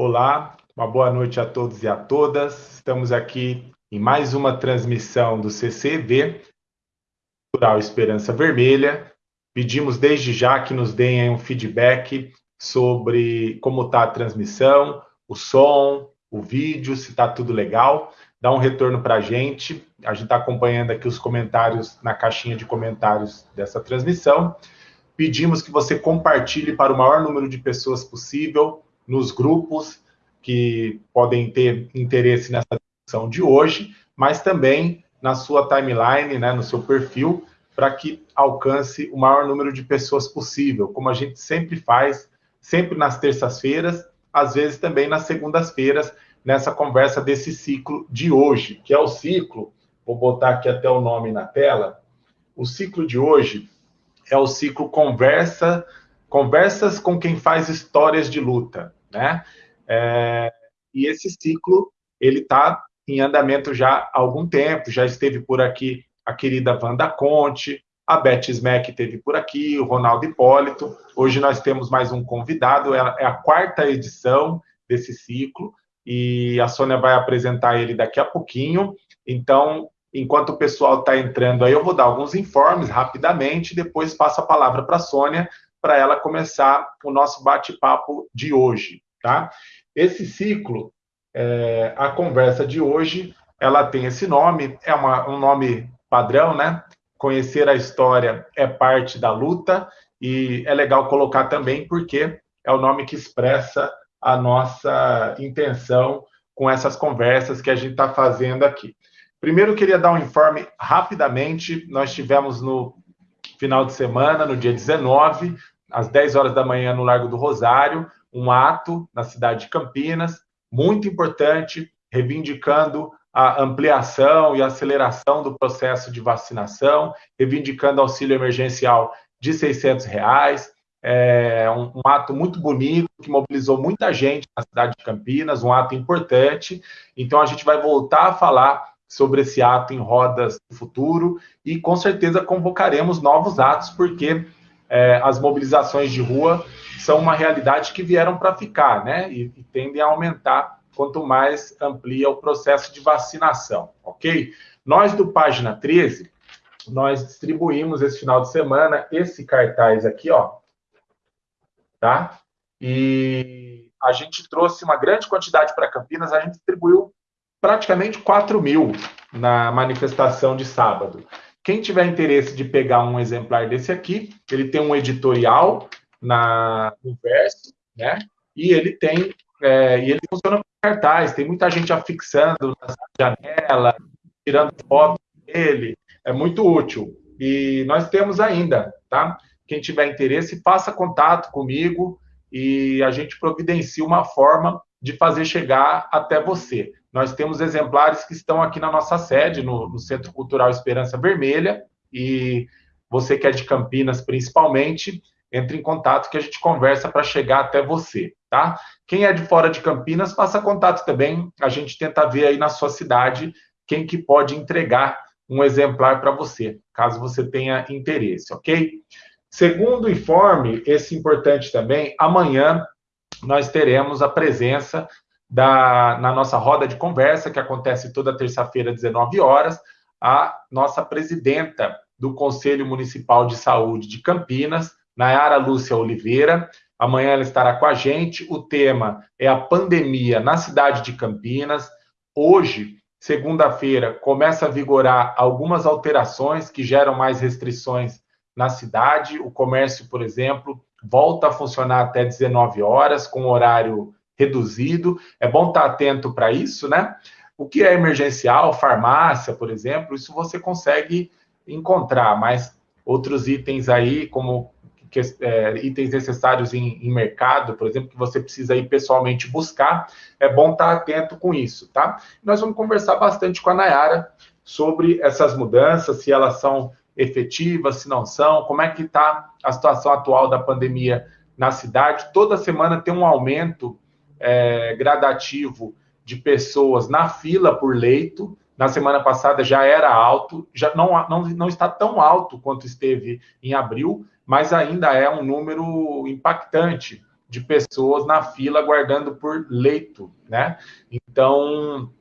Olá, uma boa noite a todos e a todas. Estamos aqui em mais uma transmissão do CCV, Cultural Esperança Vermelha. Pedimos desde já que nos deem um feedback sobre como está a transmissão, o som, o vídeo, se está tudo legal. Dá um retorno para a gente. A gente está acompanhando aqui os comentários na caixinha de comentários dessa transmissão. Pedimos que você compartilhe para o maior número de pessoas possível nos grupos que podem ter interesse nessa discussão de hoje, mas também na sua timeline, né, no seu perfil, para que alcance o maior número de pessoas possível, como a gente sempre faz, sempre nas terças-feiras, às vezes também nas segundas-feiras, nessa conversa desse ciclo de hoje, que é o ciclo, vou botar aqui até o nome na tela, o ciclo de hoje é o ciclo Conversa, Conversas com quem faz histórias de luta né? É, e esse ciclo, ele está em andamento já há algum tempo, já esteve por aqui a querida Wanda Conte, a Beth Smack esteve por aqui, o Ronaldo Hipólito. Hoje nós temos mais um convidado, é a quarta edição desse ciclo, e a Sônia vai apresentar ele daqui a pouquinho. Então, enquanto o pessoal está entrando aí, eu vou dar alguns informes rapidamente, depois passo a palavra para a Sônia para ela começar o nosso bate-papo de hoje, tá? Esse ciclo, é, a conversa de hoje, ela tem esse nome, é uma, um nome padrão, né? Conhecer a história é parte da luta e é legal colocar também porque é o nome que expressa a nossa intenção com essas conversas que a gente está fazendo aqui. Primeiro, eu queria dar um informe rapidamente. Nós tivemos no final de semana, no dia 19, às 10 horas da manhã, no Largo do Rosário, um ato na cidade de Campinas, muito importante, reivindicando a ampliação e aceleração do processo de vacinação, reivindicando auxílio emergencial de 600 reais, é um, um, ato muito bonito, que mobilizou muita gente na cidade de Campinas, um ato importante. Então, a gente vai voltar a falar sobre esse ato em rodas do futuro e com certeza convocaremos novos atos, porque é, as mobilizações de rua são uma realidade que vieram para ficar, né? E, e, tendem a aumentar quanto mais amplia o processo de vacinação, ok? Nós do Página 13, nós distribuímos esse final de semana esse cartaz aqui, ó, tá? E a gente trouxe uma grande quantidade para Campinas, a gente distribuiu praticamente 4 mil na manifestação de sábado. Quem tiver interesse de pegar um exemplar desse aqui, ele tem um editorial na, no verso, né? E ele tem é, e ele funciona com cartaz. Tem muita gente afixando na janela, tirando foto dele. É muito útil. E nós temos ainda, tá? Quem tiver interesse, faça contato comigo e a gente providencia uma forma de fazer chegar até você. Nós temos exemplares que estão aqui na nossa sede, no, no Centro Cultural Esperança Vermelha, e você que é de Campinas, principalmente, entre em contato que a gente conversa para chegar até você, tá? Quem é de fora de Campinas, faça contato também, a gente tenta ver aí na sua cidade quem que pode entregar um exemplar para você, caso você tenha interesse, ok? Segundo informe, esse importante também, amanhã nós teremos a presença da, na nossa roda de conversa, que acontece toda terça-feira, às 19 horas, a nossa presidenta do Conselho Municipal de Saúde de Campinas, Nayara Lúcia Oliveira. Amanhã ela estará com a gente. O tema é a pandemia na cidade de Campinas. Hoje, segunda-feira, começa a vigorar algumas alterações que geram mais restrições na cidade. O comércio, por exemplo, volta a funcionar até 19 horas, com horário reduzido. É bom estar atento para isso, né? O que é emergencial, farmácia, por exemplo, isso você consegue encontrar, mas outros itens aí, como que, é, itens necessários em, em, mercado, por exemplo, que você precisa ir pessoalmente buscar, é bom estar atento com isso, tá? Nós vamos conversar bastante com a Nayara sobre essas mudanças, se elas são efetivas, se não são, como é que está a situação atual da pandemia na cidade. Toda semana tem um aumento é, gradativo de pessoas na fila por leito. Na semana passada já era alto, já não, não, não está tão alto quanto esteve em abril, mas ainda é um número impactante de pessoas na fila aguardando por leito, né? Então,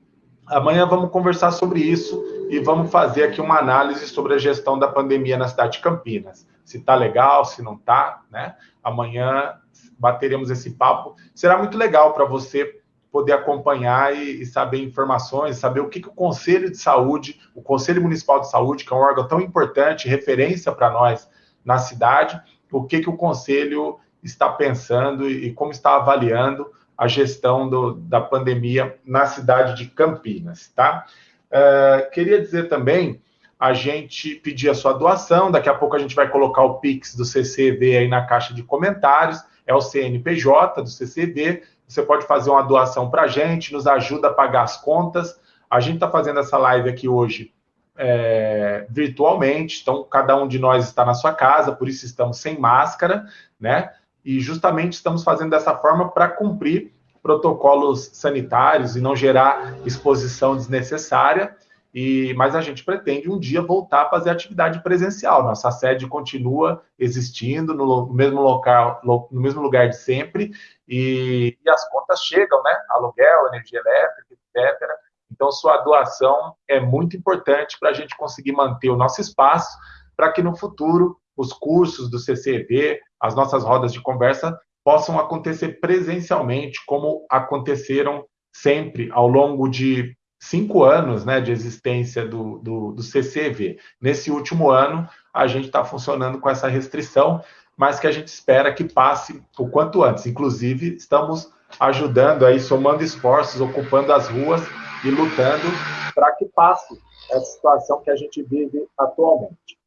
amanhã vamos conversar sobre isso e vamos fazer aqui uma análise sobre a gestão da pandemia na cidade de Campinas. Se tá legal, se não tá, né? Amanhã bateremos esse papo. Será muito legal para você poder acompanhar e, e, saber informações, saber o que, que o Conselho de Saúde, o Conselho Municipal de Saúde, que é um órgão tão importante, referência para nós na cidade, o que, que o Conselho está pensando e, e como está avaliando a gestão do, da pandemia na cidade de Campinas, tá? Uh, queria dizer também, a gente pedir a sua doação, daqui a pouco a gente vai colocar o Pix do CCV aí na caixa de comentários, é o CNPJ do CCV, você pode fazer uma doação para a gente, nos ajuda a pagar as contas. A gente está fazendo essa live aqui hoje é, virtualmente, então cada um de nós está na sua casa, por isso estamos sem máscara, né? E justamente estamos fazendo dessa forma para cumprir protocolos sanitários e não gerar exposição desnecessária. E, mas a gente pretende um dia voltar a fazer atividade presencial. Nossa sede continua existindo no, mesmo local, no mesmo lugar de sempre, e, e, as contas chegam, né? Aluguel, energia elétrica, etc. Então, sua doação é muito importante para a gente conseguir manter o nosso espaço, para que no futuro os cursos do CCV, as nossas rodas de conversa, possam acontecer presencialmente, como aconteceram sempre ao longo de cinco anos né, de existência do, do, do CCV. Nesse último ano, a gente está funcionando com essa restrição, mas que a gente espera que passe o quanto antes. Inclusive, estamos ajudando aí, somando esforços, ocupando as ruas e lutando para que passe essa situação que a gente vive atualmente.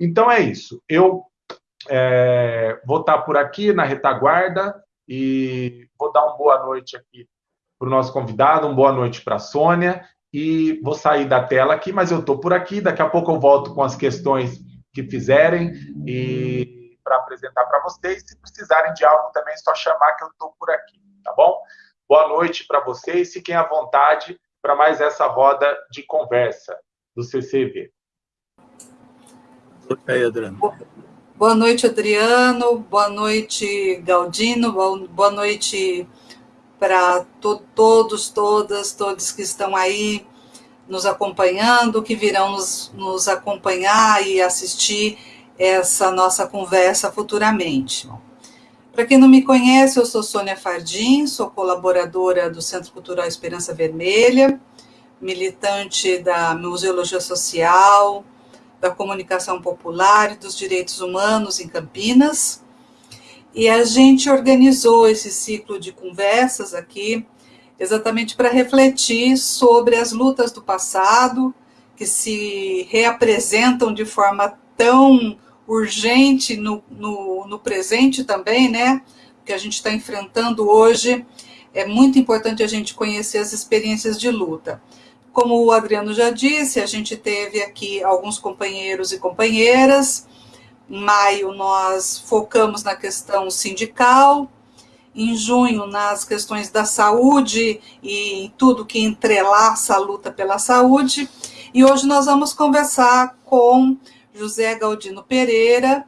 Então é isso. Eu é, vou estar por aqui na retaguarda e vou dar uma boa noite aqui para o nosso convidado, uma boa noite para a Sônia. E vou sair da tela aqui, mas eu estou por aqui. Daqui a pouco eu volto com as questões que fizerem e para apresentar para vocês. Se precisarem de algo também, é só chamar que eu estou por aqui, tá bom? Boa noite para vocês. Fiquem à vontade para mais essa roda de conversa do CCV. Aí, Adriano. Boa noite, Adriano. Boa noite, Galdino. Boa noite, para to todos, todas, todos que estão aí nos acompanhando, que virão nos, nos acompanhar e assistir essa nossa conversa futuramente. Para quem não me conhece, eu sou Sônia Fardim, sou colaboradora do Centro Cultural Esperança Vermelha, militante da Museologia Social, da Comunicação Popular e dos Direitos Humanos em Campinas. E a gente organizou esse ciclo de conversas aqui exatamente para refletir sobre as lutas do passado, que se reapresentam de forma tão urgente no, no, no presente também, né? Que a gente está enfrentando hoje. É muito importante a gente conhecer as experiências de luta. Como o Adriano já disse, a gente teve aqui alguns companheiros e companheiras, em maio, nós focamos na questão sindical. Em junho, nas questões da saúde e tudo que entrelaça a luta pela saúde. E hoje nós vamos conversar com José Galdino Pereira,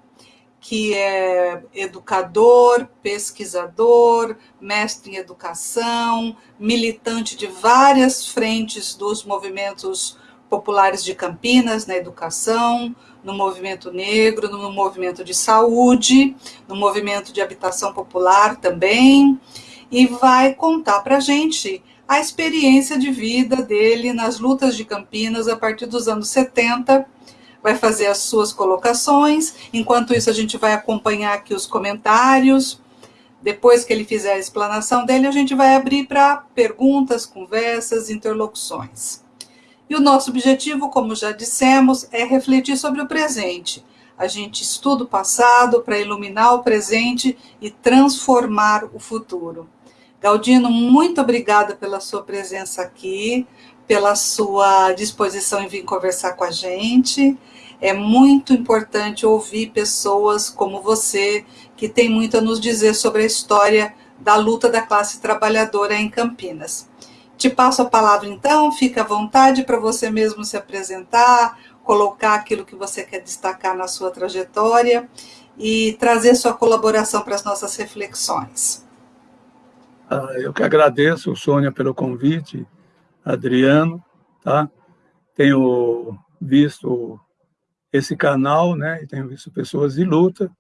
que é educador, pesquisador, mestre em educação, militante de várias frentes dos movimentos populares de Campinas na educação, no movimento negro, no movimento de saúde, no movimento de habitação popular também, e vai contar para a gente a experiência de vida dele nas lutas de Campinas a partir dos anos 70, vai fazer as suas colocações, enquanto isso a gente vai acompanhar aqui os comentários, depois que ele fizer a explanação dele, a gente vai abrir para perguntas, conversas, interlocuções. E o nosso objetivo, como já dissemos, é refletir sobre o presente. A gente estuda o passado para iluminar o presente e transformar o futuro. Galdino, muito obrigada pela sua presença aqui, pela sua disposição em vir conversar com a gente. É muito importante ouvir pessoas como você, que tem muito a nos dizer sobre a história da luta da classe trabalhadora em Campinas. Te passo a palavra então, fica à vontade para você mesmo se apresentar, colocar aquilo que você quer destacar na sua trajetória e trazer sua colaboração para as nossas reflexões. Ah, eu que agradeço, Sônia, pelo convite, Adriano, tá? Tenho visto esse canal, né? E tenho visto pessoas de luta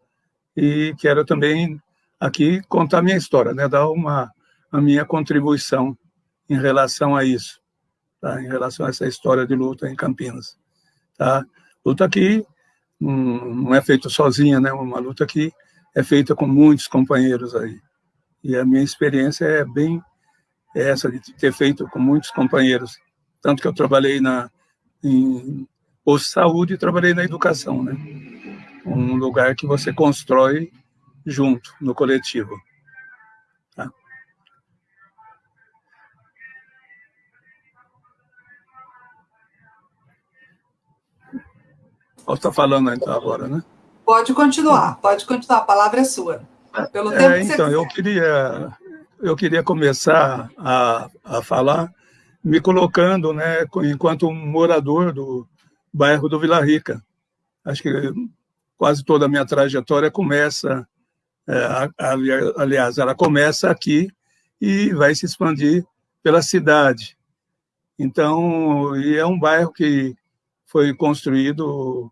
e quero também aqui contar minha história, né? Dar uma a minha contribuição em relação a isso, tá? Em relação a essa história de luta em Campinas, tá? Luta aqui não é feita sozinha, né? Uma luta que é feita com muitos companheiros aí. E a minha experiência é bem essa de ter feito com muitos companheiros, tanto que eu trabalhei na em posto de saúde e trabalhei na educação, né? Um lugar que você constrói junto no coletivo. Posso estar falando então agora, né? Pode continuar, pode continuar, a palavra é sua. Pelo é, tempo então, eu queria, eu queria começar a, a falar me colocando né, enquanto morador do bairro do Vila Rica. Acho que quase toda a minha trajetória começa, é, aliás, ela começa aqui e vai se expandir pela cidade. Então, e é um bairro que foi construído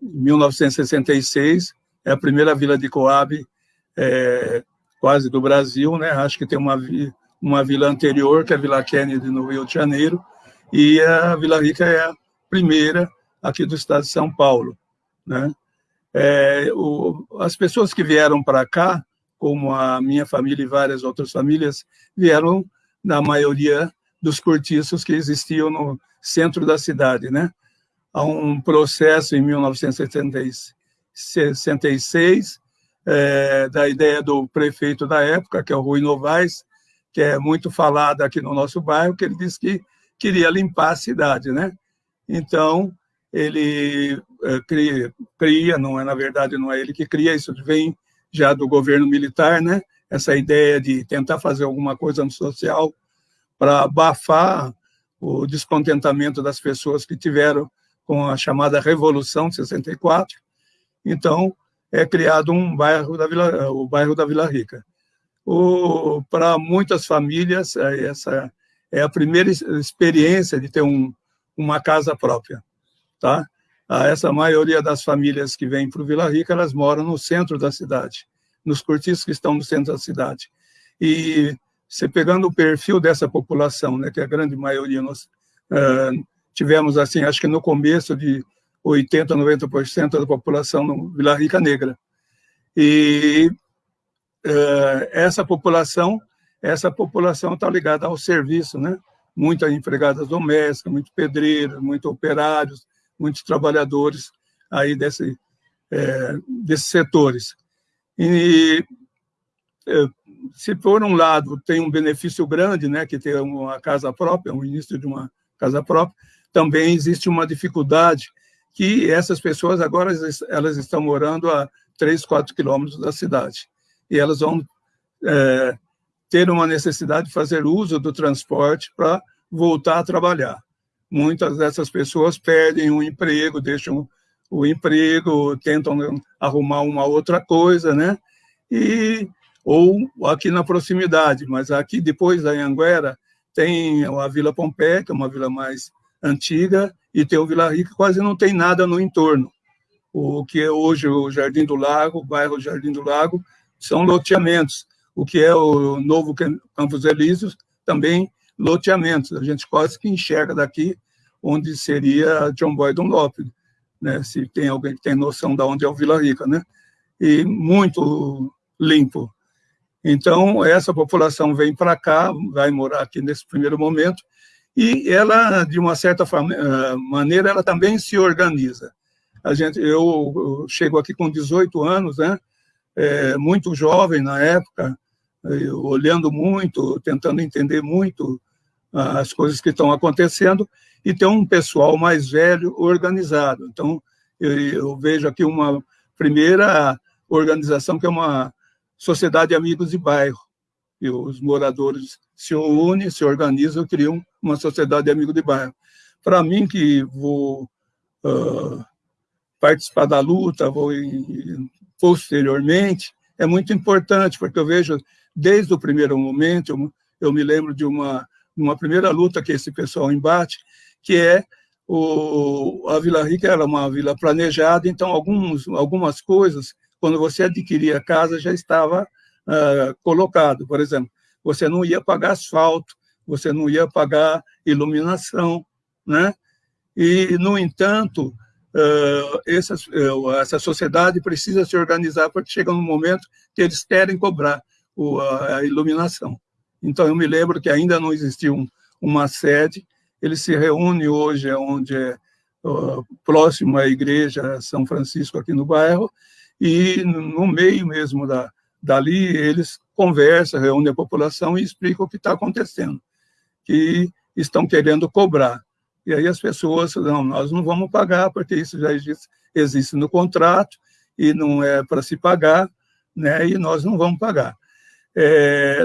1966, é a primeira vila de Coab é, quase do Brasil, né? Acho que tem uma, uma vila anterior, que é a Vila Kennedy, no Rio de Janeiro, e a Vila Rica é a primeira aqui do estado de São Paulo, né? É, o, as pessoas que vieram para cá, como a minha família e várias outras famílias, vieram na maioria dos cortiços que existiam no centro da cidade, né? A um processo em 1966 é, da ideia do prefeito da época, que é o Rui Novaes, que é muito falado aqui no nosso bairro, que ele disse que queria limpar a cidade, né? Então, ele é, cria, cria, não é, na verdade, não é ele que cria, isso vem já do governo militar, né? Essa ideia de tentar fazer alguma coisa no social para abafar o descontentamento das pessoas que tiveram com a chamada Revolução de 64. Então, é criado um bairro da Vila, o bairro da Vila Rica. Para muitas famílias, é, essa é a primeira experiência de ter um, uma casa própria. Tá? Essa maioria das famílias que vêm para o Vila Rica, elas moram no centro da cidade, nos cortiços que estão no centro da cidade. E você pegando o perfil dessa população, né, que a grande maioria nós, uh, tivemos, assim, acho que no começo de 80%, 90% da população no Vila Rica Negra. E uh, essa população, essa população está ligada ao serviço, né? Muitas empregadas domésticas, muitos pedreiros, muitos operários, muitos trabalhadores aí desse, é, desses setores. E é, se por um lado tem um benefício grande, né, que ter uma casa própria, o início de uma casa própria, também existe uma dificuldade que essas pessoas agora elas estão morando a 3, 4 quilômetros da cidade e elas vão é, ter uma necessidade de fazer uso do transporte para voltar a trabalhar. Muitas dessas pessoas perdem o um emprego, deixam o emprego, tentam arrumar uma outra coisa, né? E ou aqui na proximidade, mas aqui depois da Anhanguera tem a Vila Pompeia, que é uma vila mais antiga, e tem o Vila Rica, quase não tem nada no entorno. O que é hoje o Jardim do Lago, o bairro Jardim do Lago, são loteamentos. O que é o novo Campos Elíseos, também loteamentos. A gente quase que enxerga daqui onde seria John Boy Dunlop, né? se tem alguém que tem noção de onde é o Vila Rica. Né? E muito limpo. Então, essa população vem para cá, vai morar aqui nesse primeiro momento, e ela, de uma certa eh, maneira, ela também se organiza. A gente, eu, eu chego aqui com 18 anos, né, é, muito jovem na época, olhando muito, tentando entender muito as coisas que estão acontecendo, e tem um pessoal mais velho organizado. Então, eu, eu vejo aqui uma primeira organização que é uma sociedade de amigos de bairro, e os moradores se unem, se organizam, criam uma sociedade de amigos de bairro. Para mim, que vou uh, participar da luta, vou posteriormente, é muito importante, porque eu vejo, desde o primeiro momento, eu, eu me lembro de uma, uma primeira luta que esse pessoal embate, que é o, a Vila Rica era uma vila planejada, então alguns, algumas coisas, quando você adquiria a casa, já estava uh, colocado. Por exemplo, você não ia pagar asfalto, você não ia pagar iluminação, né? E, no entanto, uh, essa, uh, essa sociedade precisa se organizar porque chega um momento que eles querem cobrar a, iluminação. Então, eu me lembro que ainda não existia um, uma sede, ele se reúne hoje onde é próximo à igreja São Francisco aqui no bairro, e no meio mesmo da, dali eles conversam, reúnem a população e explicam o que está acontecendo, que estão querendo cobrar. E aí as pessoas, não, nós não vamos pagar, porque isso já existe, existe no contrato, e não é para se pagar, né, e nós não vamos pagar. É,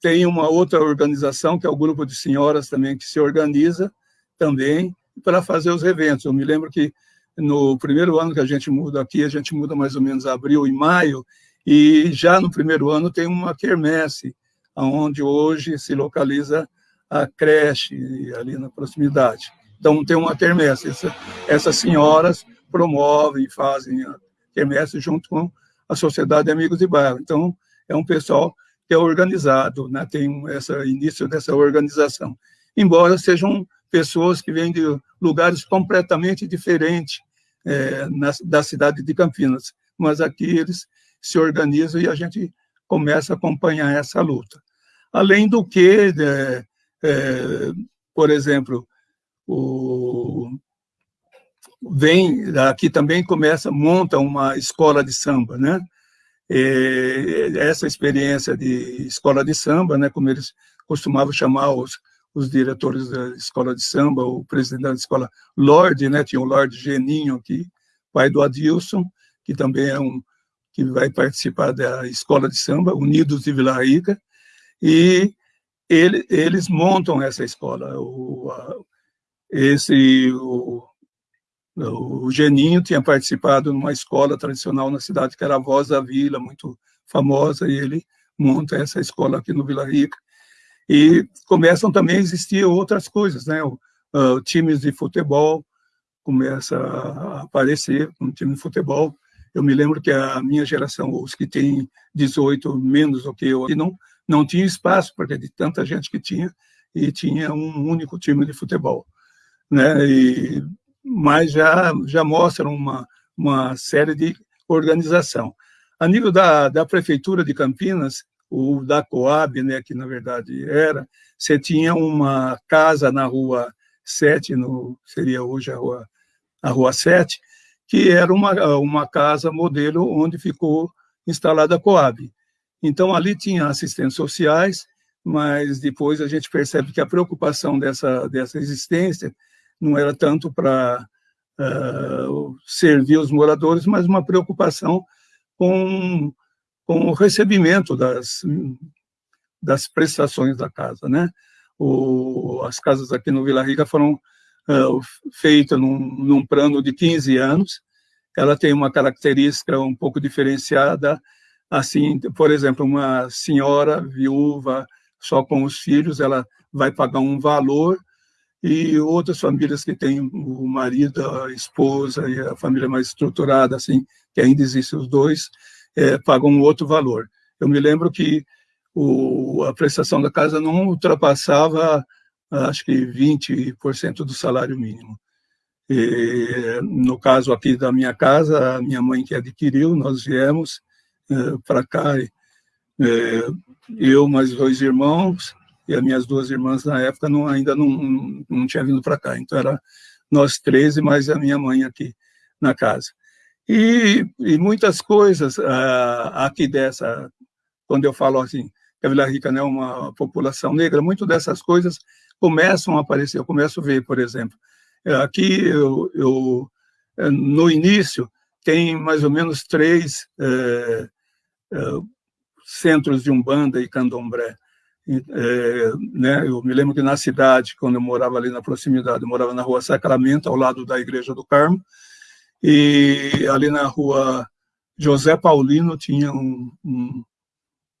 tem uma outra organização, que é o grupo de senhoras também, que se organiza também para fazer os eventos. Eu me lembro que no primeiro ano que a gente muda aqui, a gente muda mais ou menos abril e maio, e já no primeiro ano tem uma quermesse, onde hoje se localiza a creche ali na proximidade. Então tem uma quermesse. Essa, essas senhoras promovem, fazem a quermesse junto com a Sociedade de Amigos de Bairro. Então é um pessoal que é organizado, né? tem esse início dessa organização. Embora sejam pessoas que vêm de lugares completamente diferentes é, na, da cidade de Campinas, mas aqui eles se organizam e a gente começa a acompanhar essa luta. Além do que, é, é, por exemplo, o, vem aqui também começa monta uma escola de samba, né? E essa experiência de escola de samba, né, como eles costumavam chamar os, os diretores da escola de samba, o presidente da escola Lorde, né, tinha o Lorde Geninho aqui, pai do Adilson, que também é um que vai participar da escola de samba, Unidos de Vila Rica, e ele, eles montam essa escola. O, a, esse o, o Geninho tinha participado numa escola tradicional na cidade, que era a Voz da Vila, muito famosa, e ele monta essa escola aqui no Vila Rica. E começam também a existir outras coisas, né? O, times de futebol começa a aparecer, um time de futebol. Eu me lembro que a minha geração, os que têm 18 menos do que eu, não, não tinha espaço, porque de tanta gente que tinha, e tinha um único time de futebol. Né? E mas já, já mostram uma, uma série de organização. A nível da, da Prefeitura de Campinas, o da Coab, né, que na verdade era, você tinha uma casa na rua 7, no, seria hoje a rua, a rua 7, que era uma, uma casa modelo onde ficou instalada a Coab. Então, ali tinha assistentes sociais, mas depois a gente percebe que a preocupação dessa, dessa existência não era tanto para uh, servir os moradores, mas uma preocupação com, com o recebimento das, das prestações da casa. Né? O, as casas aqui no Vila Rica foram uh, feitas num, num plano de 15 anos, ela tem uma característica um pouco diferenciada, assim, por exemplo, uma senhora viúva só com os filhos, ela vai pagar um valor e outras famílias que têm o marido, a esposa e a família mais estruturada, assim, que ainda existem os dois, é, pagam um outro valor. Eu me lembro que o, a prestação da casa não ultrapassava, acho que 20% do salário mínimo. E, no caso aqui da minha casa, a minha mãe que adquiriu, nós viemos para cá, é, eu mais dois irmãos, e as minhas duas irmãs na época não, ainda não, não tinha vindo para cá, então era nós três e mais a minha mãe aqui na casa. E, e muitas coisas uh, aqui dessa, quando eu falo assim, que a Vila Rica não é uma população negra, muitas dessas coisas começam a aparecer, eu começo a ver, por exemplo, aqui eu, eu no início tem mais ou menos três é, é, centros de umbanda e candomblé é, né, eu me lembro que na cidade, quando eu morava ali na proximidade, eu morava na rua Sacramento, ao lado da Igreja do Carmo, e ali na rua José Paulino tinha um, um,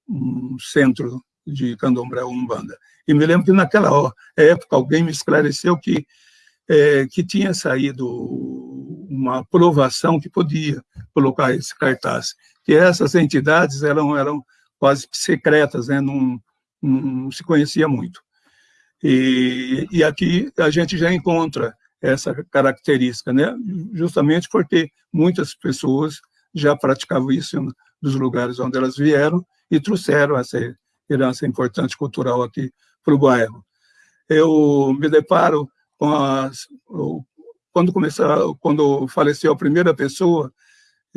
um centro de candomblé umbanda. E me lembro que naquela época alguém me esclareceu que é, que tinha saído uma aprovação que podia colocar esse cartaz, que essas entidades eram eram quase secretas, né? não, não se conhecia muito. E, e aqui a gente já encontra essa característica, né? justamente porque muitas pessoas já praticavam isso nos lugares onde elas vieram e trouxeram essa herança importante cultural aqui para o bairro. Eu me deparo com as... Quando, começou, quando faleceu a primeira pessoa,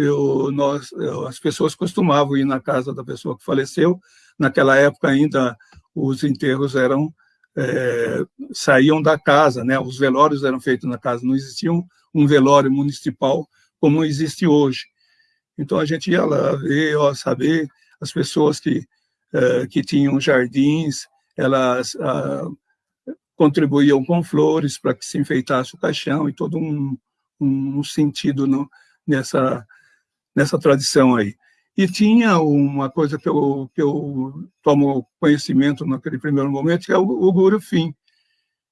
eu, nós, as pessoas costumavam ir na casa da pessoa que faleceu. Naquela época ainda os enterros eram é, saíam da casa, né? Os velórios eram feitos na casa, não existia um, um velório municipal como existe hoje. Então a gente ia lá ver, ó, saber as pessoas que é, que tinham jardins, elas ah, contribuíam com flores para que se enfeitasse o caixão e todo um, um sentido no, nessa nessa tradição aí. E tinha uma coisa que eu, que eu tomo conhecimento naquele primeiro momento, que é o, o Guru Fim.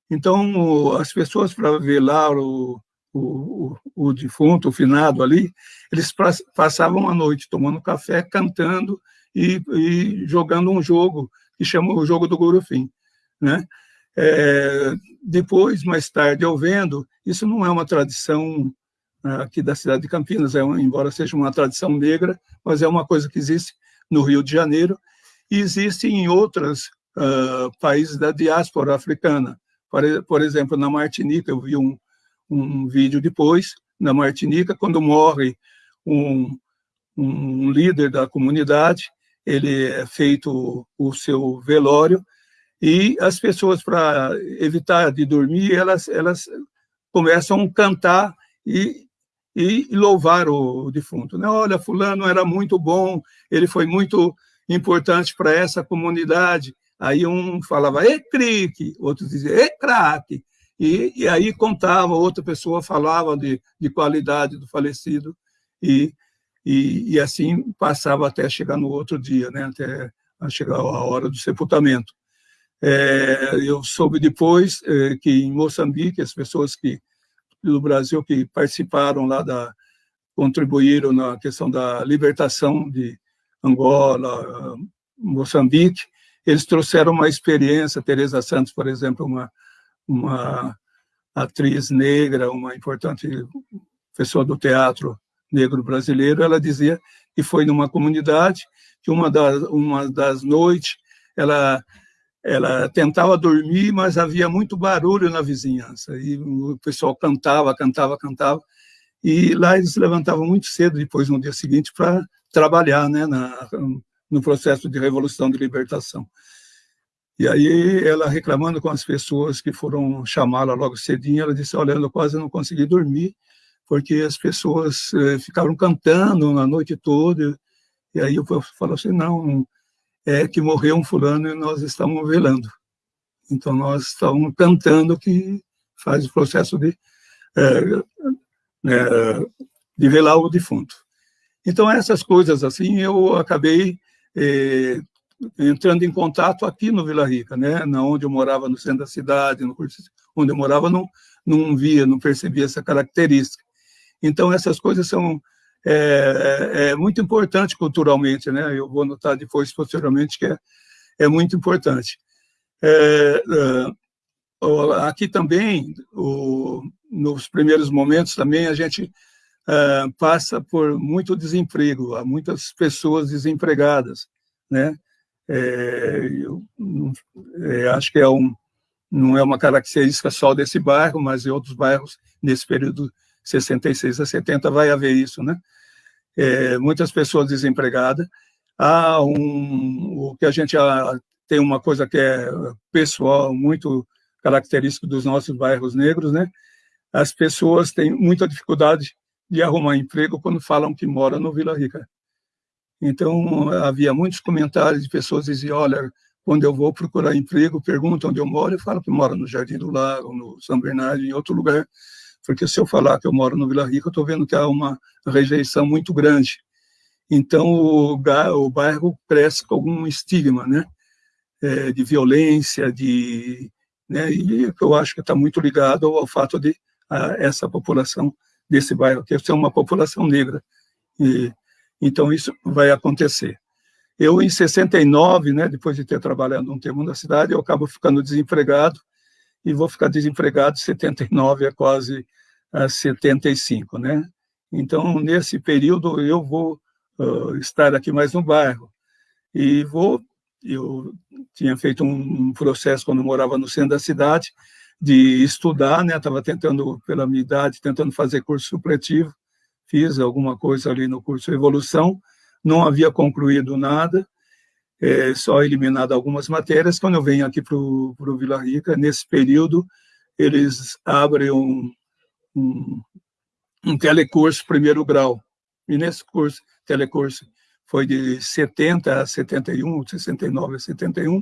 Então, as pessoas, para velar o, o, o, defunto, o finado ali, eles passavam a noite tomando café, cantando e, e jogando um jogo que chama o jogo do Guru Fim. Né? É, depois, mais tarde, eu vendo, isso não é uma tradição aqui da cidade de Campinas, é, embora seja uma tradição negra, mas é uma coisa que existe no Rio de Janeiro e existe em outros uh, países da diáspora africana. Por, por, exemplo, na Martinica, eu vi um, um vídeo depois, na Martinica, quando morre um, um líder da comunidade, ele é feito o seu velório, e as pessoas, para evitar de dormir, elas, elas começam a cantar e e louvar o defunto. Né? Olha, fulano era muito bom, ele foi muito importante para essa comunidade. Aí um falava, e crique, outro dizia, e craque. E, e aí contava, outra pessoa falava de, de qualidade do falecido, e, e, e assim passava até chegar no outro dia, né? até chegar a hora do sepultamento. É, eu soube depois é, que em Moçambique, as pessoas que do Brasil que participaram lá da contribuíram na questão da libertação de Angola, Moçambique, eles trouxeram uma experiência, Teresa Santos, por exemplo, uma uma atriz negra, uma importante pessoa do teatro negro brasileiro, ela dizia que foi numa comunidade que uma das, uma das noites ela ela tentava dormir, mas havia muito barulho na vizinhança, e o pessoal cantava, cantava, cantava, e lá eles se levantavam muito cedo, depois, no dia seguinte, para trabalhar né, na, no processo de revolução de libertação. E aí, ela reclamando com as pessoas que foram chamá-la logo cedinho, ela disse, olha, eu quase não consegui dormir, porque as pessoas eh, ficaram cantando a noite toda, e aí eu falo assim, não, é que morreu um fulano e nós estamos velando. Então, nós estamos cantando que faz o processo de, é, é, de velar o defunto. Então, essas coisas assim, eu acabei é, entrando em contato aqui no Vila Rica, né? Na onde eu morava, no centro da cidade, no, onde eu morava, não, não via, não percebia essa característica. Então, essas coisas são é, é, é, muito importante culturalmente, né? Eu vou notar depois, posteriormente, que é, é muito importante. É, é aqui também, o, nos primeiros momentos também, a gente é, passa por muito desemprego, há muitas pessoas desempregadas, né? eu, acho que é um, não é uma característica só desse bairro, mas em outros bairros, nesse período 66 a 70, vai haver isso, né? é, muitas pessoas desempregadas. Há um, o que a gente tem uma coisa que é pessoal, muito característico dos nossos bairros negros, né? As pessoas têm muita dificuldade de arrumar emprego quando falam que moram no Vila Rica. Então, havia muitos comentários de pessoas que diziam, olha, quando eu vou procurar emprego, perguntam onde eu moro, eu falo que moro no Jardim do Lago, no São Bernardo, em outro lugar, porque se eu falar que eu moro no Vila Rica, eu estou vendo que há uma rejeição muito grande. Então, o, o bairro cresce com algum estigma, né? É, de violência, de, né? E eu acho que está muito ligado ao fato de a, essa população desse bairro que ser uma população negra. E, então, isso vai acontecer. Eu, em 69, né, depois de ter trabalhado um tempo na cidade, eu acabo ficando desempregado, e vou ficar desempregado de 79 a quase a 75, né? Então, nesse período, eu vou uh, estar aqui mais no bairro. E vou, eu tinha feito um, processo quando morava no centro da cidade, de estudar, né? Estava tentando, pela minha idade, tentando fazer curso supletivo, fiz alguma coisa ali no curso Evolução, não havia concluído nada, é, só eliminado algumas matérias. Quando eu venho aqui para o Vila Rica, nesse período, eles abrem um, um, um telecurso primeiro grau. E nesse curso, telecurso, foi de 70 a 71, 69 a 71,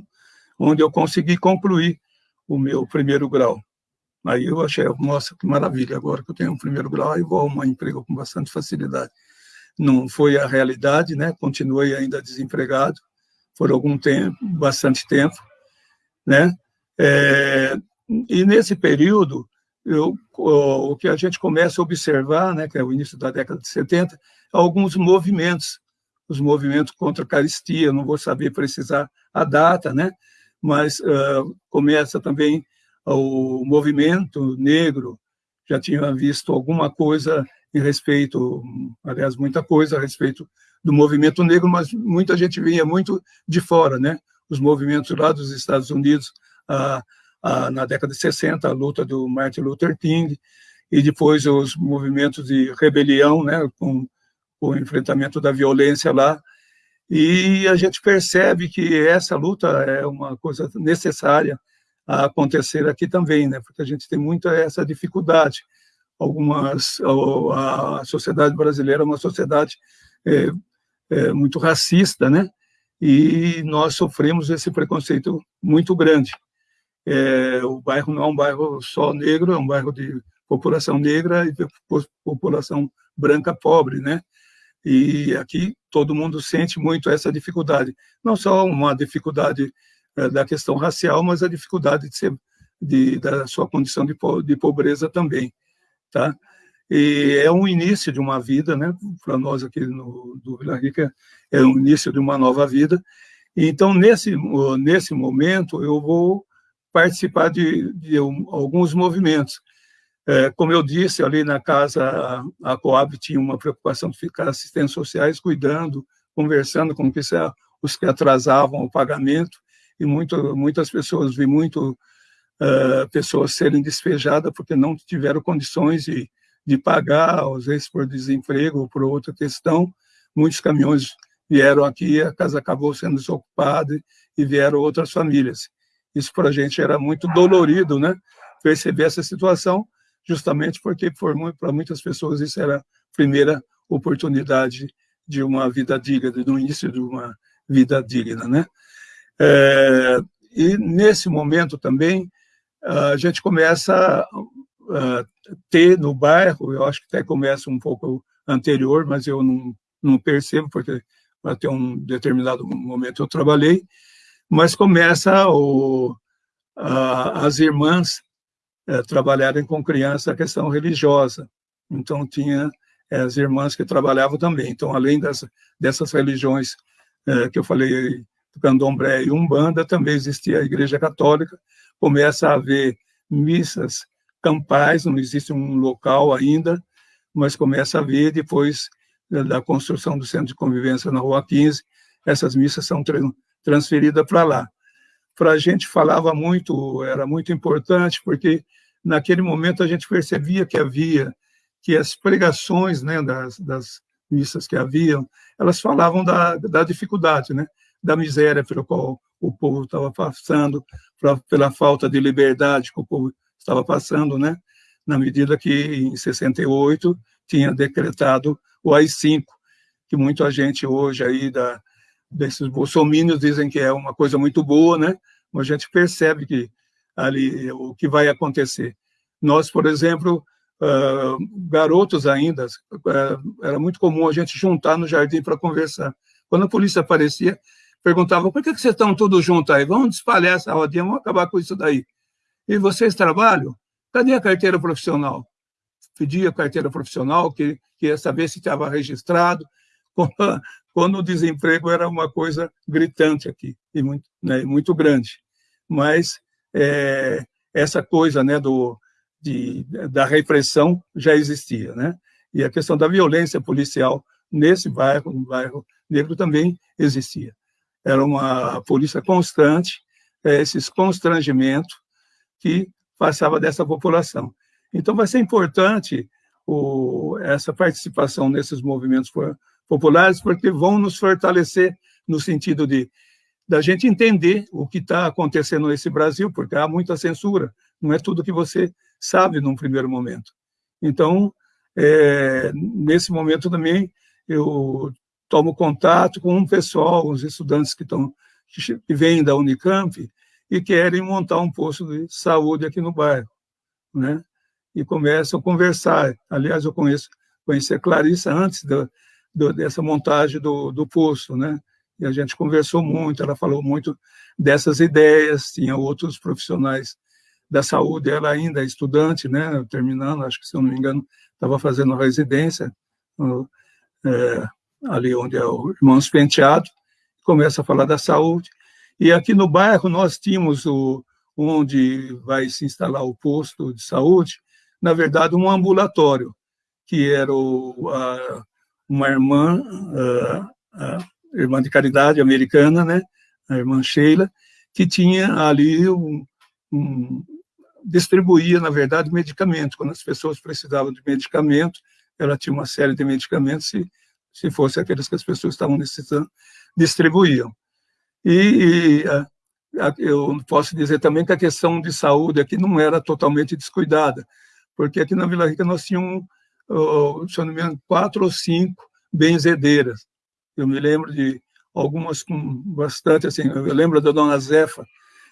onde eu consegui concluir o meu primeiro grau. Aí eu achei, nossa, que maravilha, agora que eu tenho um primeiro grau, aí vou arrumar emprego com bastante facilidade. Não foi a realidade, né? Continuei ainda desempregado por algum tempo, bastante tempo, né? É, e nesse período, eu, o que a gente começa a observar, né, que é o início da década de 70, alguns movimentos, os movimentos contra a caristia, não vou saber precisar a data, né, mas uh, começa também o movimento negro, já tinha visto alguma coisa em respeito, aliás, muita coisa a respeito do movimento negro, mas muita gente vinha muito de fora, né? Os movimentos lá dos Estados Unidos, a, a, na década de 60, a luta do Martin Luther King, e depois os movimentos de rebelião, né? Com, com o enfrentamento da violência lá, e a gente percebe que essa luta é uma coisa necessária a acontecer aqui também, né? Porque a gente tem muita essa dificuldade. Algumas a, sociedade brasileira é uma sociedade é, é, muito racista, né? E nós sofremos esse preconceito muito grande. É, o bairro não é um bairro só negro, é um bairro de população negra e população branca pobre, né? E aqui todo mundo sente muito essa dificuldade. Não só uma dificuldade é, da questão racial, mas a dificuldade de ser, de, da sua condição de, de pobreza também. Tá? E é um início de uma vida, né? Para nós aqui no do Vila Rica, é o início de uma nova vida. Então, nesse, nesse momento, eu vou participar de, de alguns movimentos. É, como eu disse, ali na casa, a, a Coab tinha uma preocupação de ficar assistentes sociais, cuidando, conversando com os que atrasavam o pagamento, e muito, muitas pessoas, vi muito uh, pessoas serem despejadas porque não tiveram condições de, de pagar, às vezes por desemprego ou por outra questão. Muitos caminhões vieram aqui, a casa acabou sendo desocupada e vieram outras famílias. Isso para a gente era muito dolorido, né? Perceber essa situação, justamente porque para muitas pessoas isso era a primeira oportunidade de uma vida digna, do início de uma vida digna, né? É, e nesse momento também a gente começa a ter no bairro, eu acho que até começa um pouco anterior, mas eu não, não percebo porque até um determinado momento eu trabalhei, mas começa o, a, as irmãs é, trabalharem com criança a questão religiosa. Então, tinha é, as irmãs que trabalhavam também. Então, além das, dessas religiões é, que eu falei, candomblé e umbanda, também existia a igreja católica. Começa a haver missas campais, não existe um local ainda, mas começa a haver, depois da construção do centro de convivência na Rua 15, essas missas são transferidas para lá. Para a gente falava muito, era muito importante, porque naquele momento a gente percebia que havia, que as pregações né, das, das missas que haviam, elas falavam da, da dificuldade, né, da miséria pela qual o povo estava passando, pra, pela falta de liberdade que o povo estava passando, né, na medida que em 68 tinha decretado o AI-5, que muita gente hoje aí da, desses bolsominions dizem que é uma coisa muito boa, né? Mas a gente percebe que ali o que vai acontecer. Nós, por exemplo, uh, garotos ainda, uh, era muito comum a gente juntar no jardim para conversar. Quando a polícia aparecia, perguntava, por que, que vocês estão todos juntos aí? Vamos espalhar essa rodinha, vamos acabar com isso daí. E vocês trabalham? Cadê a carteira profissional? Pedia carteira profissional, que queria saber se estava registrado, quando o desemprego era uma coisa gritante aqui, e muito, né, muito grande. Mas é, essa coisa né, do, de, da repressão já existia. Né? E a questão da violência policial nesse bairro, no bairro negro, também existia. Era uma polícia constante, é, esses constrangimentos que passava dessa população. Então, vai ser importante o, essa participação nesses movimentos populares, porque vão nos fortalecer no sentido de da gente entender o que está acontecendo nesse Brasil, porque há muita censura, não é tudo que você sabe num primeiro momento. Então, é, nesse momento também, eu tomo contato com um pessoal, os estudantes que, estão, que vêm da Unicamp e querem montar um posto de saúde aqui no bairro, né? E começam a conversar. Aliás, eu conheço, conheci a Clarissa antes do, do, dessa montagem do, do posto, né? E a gente conversou muito, ela falou muito dessas ideias, tinha outros profissionais da saúde, ela ainda é estudante, né, terminando, acho que, se eu não me engano, estava fazendo residência, é, ali onde é o Irmãos Penteado, começa a falar da saúde. E aqui no bairro nós tínhamos o, onde vai se instalar o posto de saúde, na verdade, um ambulatório, que era o, a, uma irmã, a, a irmã de caridade americana, né, a irmã Sheila, que tinha ali um, um, distribuía, na verdade, medicamentos. Quando as pessoas precisavam de medicamento, ela tinha uma série de medicamentos, se, se fosse aqueles que as pessoas estavam necessitando, distribuíam. E, e a, a, eu posso dizer também que a questão de saúde aqui não era totalmente descuidada, porque aqui na Vila Rica nós tínhamos, se eu não me engano, quatro ou cinco benzedeiras. Eu me lembro de algumas com bastante, assim, eu lembro da dona Zefa,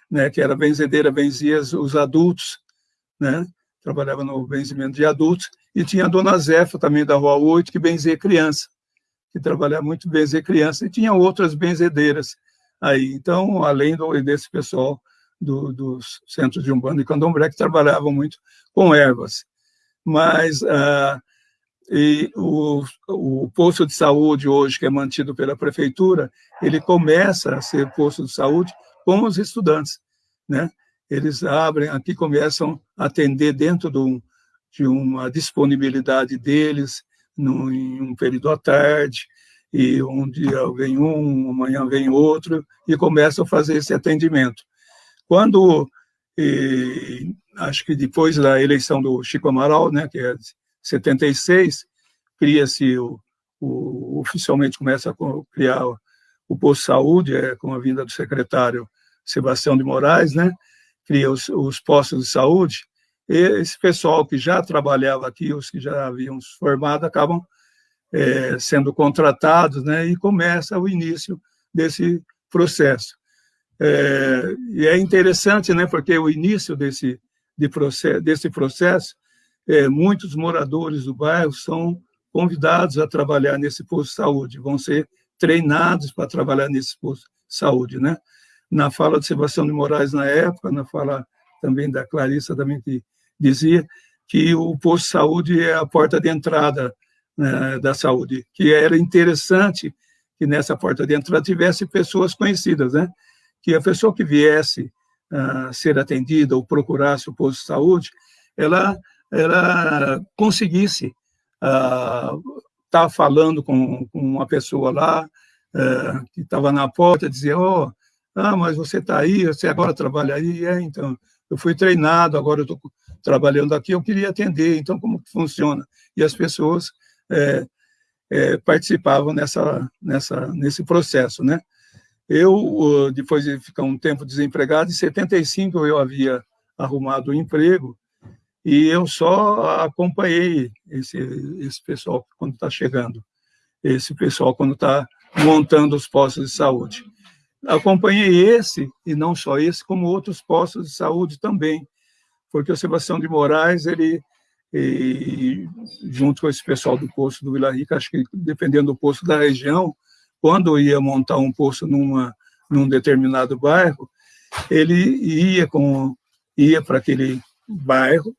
né, que era benzedeira, benzia os adultos, né, trabalhava no benzimento de adultos, e tinha a dona Zefa também da Rua 8, que benzia criança, que trabalhava muito benzer criança, e tinha outras benzedeiras aí. Então, além do, desse pessoal do, dos centros de Umbanda e Candomblé, que trabalhavam muito com ervas. Mas ah, e o, o posto de saúde hoje, que é mantido pela prefeitura, ele começa a ser posto de saúde com os estudantes, né? Eles abrem aqui, começam a atender dentro do, de uma disponibilidade deles, no, em um período à tarde, e um dia vem um, amanhã vem outro, e começam a fazer esse atendimento. Quando, e, acho que depois da eleição do Chico Amaral, né, que é 76, cria-se, o, o, oficialmente começa a criar o, o posto de saúde, é, com a vinda do secretário Sebastião de Moraes, né, cria os, os postos de saúde, e esse pessoal que já trabalhava aqui, os que já haviam se formado, acabam é, sendo contratados, né, e começa o início desse processo. É, e é interessante, né, porque o início desse, de processo, desse processo, é, muitos moradores do bairro são convidados a trabalhar nesse posto de saúde, vão ser treinados para trabalhar nesse posto de saúde, né? Na fala de Sebastião de Moraes na época, na fala também da Clarissa também que dizia que o posto de saúde é a porta de entrada né, da saúde, que era interessante que nessa porta de entrada tivesse pessoas conhecidas, né? Que a pessoa que viesse a ser atendida ou procurasse o posto de saúde, ela, ela conseguisse estar tá falando com, com, uma pessoa lá uh, que estava na porta, dizia, oh, ah, mas você está aí, você agora trabalha aí, é, então, eu fui treinado, agora eu estou trabalhando aqui, eu queria atender, então como que funciona? E as pessoas é, é, participavam nessa, nessa, nesse processo, né? Eu, depois de ficar um tempo desempregado, em 75 eu havia arrumado um emprego e eu só acompanhei esse, esse pessoal quando está chegando, esse pessoal quando está montando os postos de saúde. Acompanhei esse, e não só esse, como outros postos de saúde também, porque o Sebastião de Moraes, ele e junto com esse pessoal do posto do Vila Rica, acho que dependendo do posto da região, quando ia montar um posto numa, num determinado bairro, ele ia com ia para aquele bairro,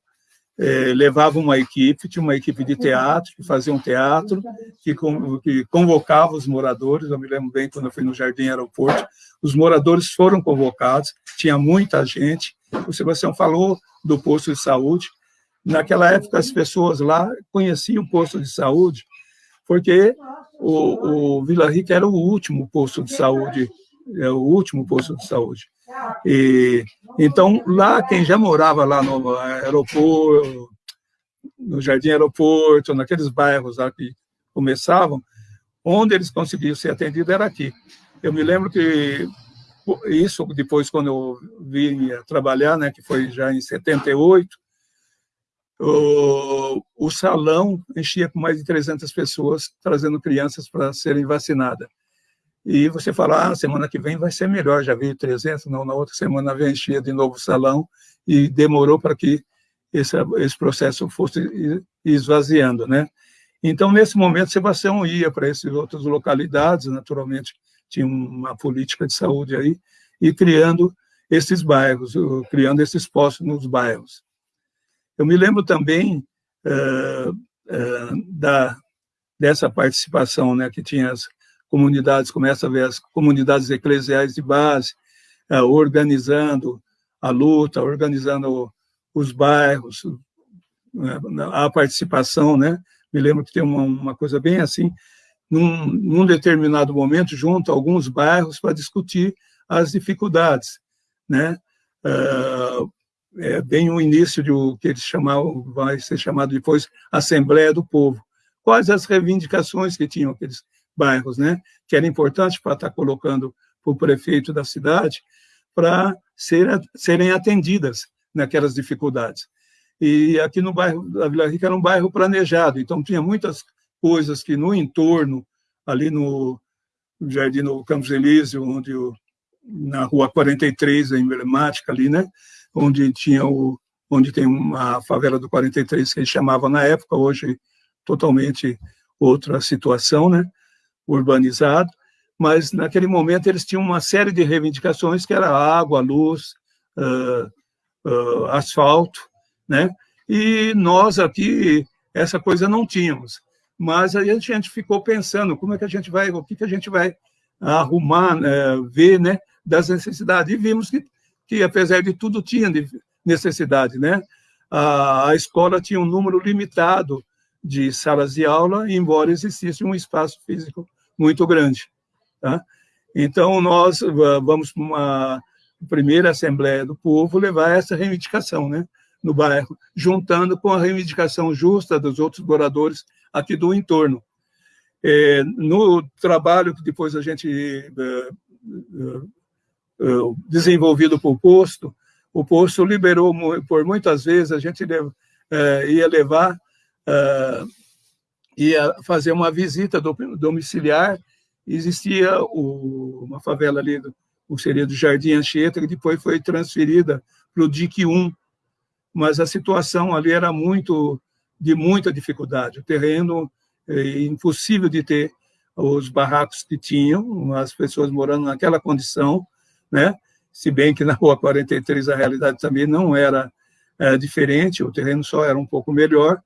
é, levava uma equipe, tinha uma equipe de teatro, que fazia um teatro, que, que convocava os moradores, eu me lembro bem quando eu fui no Jardim Aeroporto, os moradores foram convocados, tinha muita gente, o Sebastião falou do posto de saúde, naquela época as pessoas lá conheciam o posto de saúde, porque o, o Vila Rica era o último posto de saúde, é o último posto de saúde. E, então, lá, quem já morava lá no aeroporto, no Jardim Aeroporto, naqueles bairros lá que começavam, onde eles conseguiam ser atendidos era aqui. Eu me lembro que isso, depois, quando eu vim trabalhar, né, que foi já em 78, o, o salão enchia com mais de 300 pessoas, trazendo crianças para serem vacinadas e você fala, ah, semana que vem vai ser melhor, já veio 300, não, na outra semana vem encher de novo o salão, e demorou para que esse, esse processo fosse esvaziando, né? Então, nesse momento, Sebastião ia para essas outras localidades, naturalmente, tinha uma política de saúde aí, e criando esses bairros, criando esses postos nos bairros. Eu me lembro também uh, uh, da, dessa participação, né, que tinha as, comunidades, começa a ver as comunidades eclesiais de base é, organizando a luta, organizando os bairros, a participação, né? Me lembro que tem uma, uma coisa bem assim, num, num, determinado momento, junto a alguns bairros para discutir as dificuldades, né? É, é bem o início de o que eles chamavam, vai ser chamado depois Assembleia do Povo. Quais as reivindicações que tinham aqueles bairros, né? Que era importante para estar colocando para o prefeito da cidade para ser, serem atendidas naquelas dificuldades. E aqui no bairro da Vila Rica era um bairro planejado, então tinha muitas coisas que no entorno, ali no Jardim no Campos Elísio, onde o, na Rua 43, a emblemática ali, né? Onde tinha o onde tem uma favela do 43 que eles chamavam na época, hoje totalmente outra situação, né? urbanizado, mas naquele momento eles tinham uma série de reivindicações que era água, luz, uh, uh, asfalto, né? E nós aqui essa coisa não tínhamos. Mas aí a gente ficou pensando como é que a gente vai, o que que a gente vai arrumar, ver, né, das necessidades. E vimos que, que apesar de tudo tinha necessidade, né? A, a escola tinha um número limitado de salas de aula, embora existisse um espaço físico muito grande. Tá? Então, nós vamos para uma primeira Assembleia do Povo levar essa reivindicação né, no bairro, juntando com a reivindicação justa dos outros moradores aqui do entorno. É, no trabalho que depois a gente é, desenvolvido por posto, o posto liberou por muitas vezes a gente é, ia levar é, ia fazer uma visita domiciliar, existia uma favela ali, o seria do Jardim Anchieta, que depois foi transferida para o DIC 1, mas a situação ali era muito de muita dificuldade, o terreno impossível de ter os barracos que tinham, as pessoas morando naquela condição, né? se bem que na Rua 43 a realidade também não era é, diferente, o terreno só era um pouco melhor,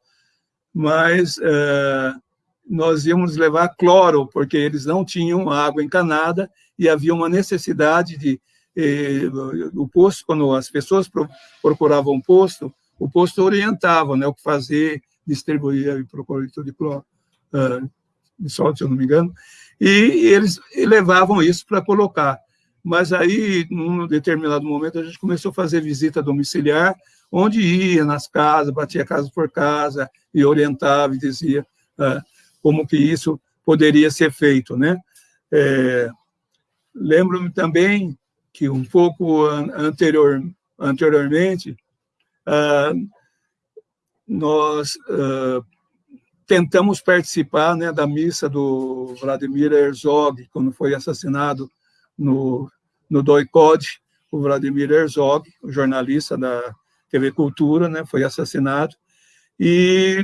mas uh, nós íamos levar cloro, porque eles não tinham água encanada e havia uma necessidade de eh, o posto, quando as pessoas procuravam um posto, o posto orientava né, o que fazer, distribuía procurito de cloro, uh, de sol, se eu não me engano, e eles levavam isso para colocar. Mas aí, num determinado momento, a gente começou a fazer visita domiciliar, onde ia nas casas, batia casa por casa e orientava e dizia uh, como que isso poderia ser feito, né? É, Lembro-me também que um pouco anterior, anteriormente uh, nós uh, tentamos participar né, da missa do Vladimir Herzog, quando foi assassinado no, no DOICOD, o Vladimir Herzog, o jornalista da TV Cultura, né, foi assassinado, E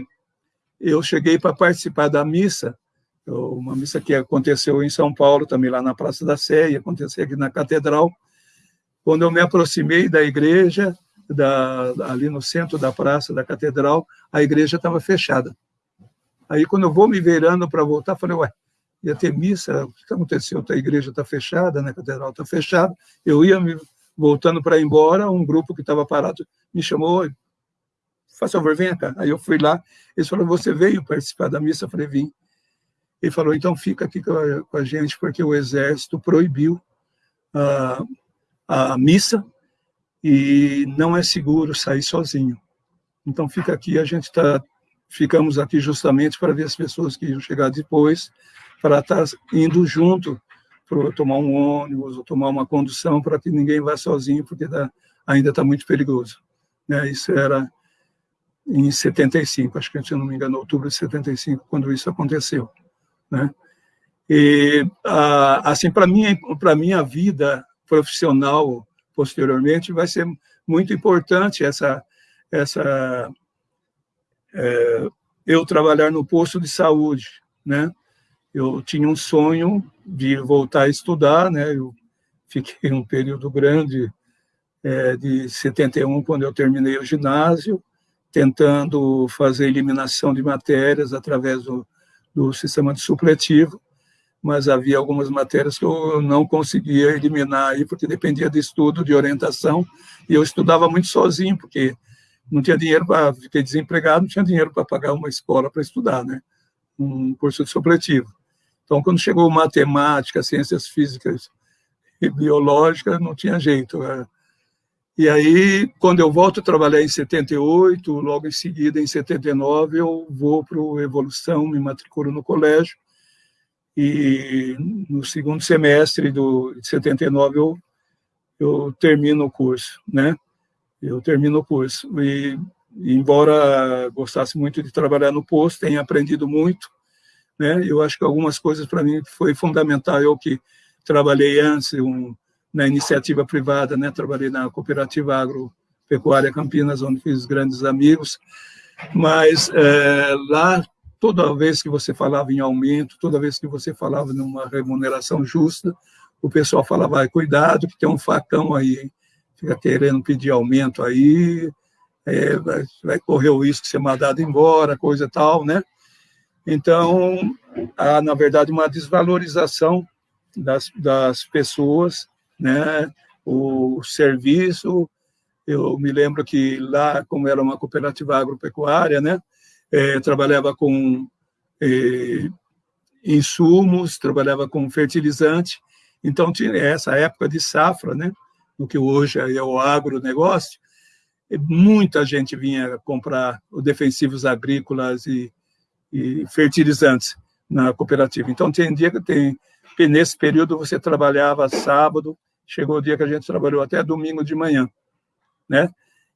eu cheguei para participar da missa, uma missa que aconteceu em São Paulo, também lá na Praça da Sé, e aconteceu aqui na Catedral. Quando eu me aproximei da igreja, da, ali no centro da praça da catedral, a igreja estava fechada. Aí, quando eu vou me virando para voltar, falei, ué, ia ter missa, o que aconteceu? A igreja está fechada, né? a catedral está fechada. Eu ia me voltando para ir embora, um grupo que estava parado me chamou, faz favor, venha cá. Aí eu fui lá, eles falaram, você veio participar da missa? Eu falei, vim. Ele falou, então fica aqui com a, com a gente, porque o exército proibiu a, a missa e não é seguro sair sozinho. Então fica aqui, a gente está, ficamos aqui justamente para ver as pessoas que iam chegar depois, para estar tá indo junto, para tomar um ônibus ou tomar uma condução, para que ninguém vá sozinho, porque tá, ainda está muito perigoso. Né? Isso era em 75, acho que, se não me engano, outubro de 75, quando isso aconteceu. Né? E, assim, para mim, para minha vida profissional posteriormente, vai ser muito importante essa, essa é, eu trabalhar no posto de saúde, né? Eu tinha um sonho de voltar a estudar, né? Eu fiquei um período grande é, de 71 quando eu terminei o ginásio, tentando fazer eliminação de matérias através do, do sistema de supletivo mas havia algumas matérias que eu não conseguia eliminar aí, porque dependia de estudo, de orientação, e eu estudava muito sozinho, porque não tinha dinheiro para, fiquei desempregado, não tinha dinheiro para pagar uma escola para estudar, né? Um curso de supletivo. Então, quando chegou matemática, ciências físicas e biológicas, não tinha jeito. Né? E aí, quando eu volto a trabalhar em 78, logo em seguida, em 79, eu vou para o Evolução, me matriculo no colégio, e no segundo semestre do, de 79 eu, eu termino o curso, né? Eu termino o curso. E, embora gostasse muito de trabalhar no posto, tenha aprendido muito, né? Eu acho que algumas coisas para mim foi fundamental. Eu que trabalhei antes um, na iniciativa privada, né? Trabalhei na cooperativa agropecuária Campinas, onde fiz grandes amigos. Mas é, lá toda vez que você falava em aumento, toda vez que você falava numa remuneração justa, o pessoal falava, cuidado que tem um facão aí, hein? fica querendo pedir aumento aí, é, vai, vai, correr o risco de ser mandado embora, coisa tal, né? Então, há, na verdade, uma desvalorização das, das pessoas, né? O serviço, eu me lembro que lá, como era uma cooperativa agropecuária, né? é, trabalhava com é, insumos, trabalhava com fertilizante, então tinha essa época de safra, né, no que hoje é o agronegócio, muita gente vinha comprar os defensivos agrícolas e, e fertilizantes na cooperativa. Então, tem dia que tem, nesse período você trabalhava sábado, chegou o dia que a gente trabalhou até domingo de manhã, né?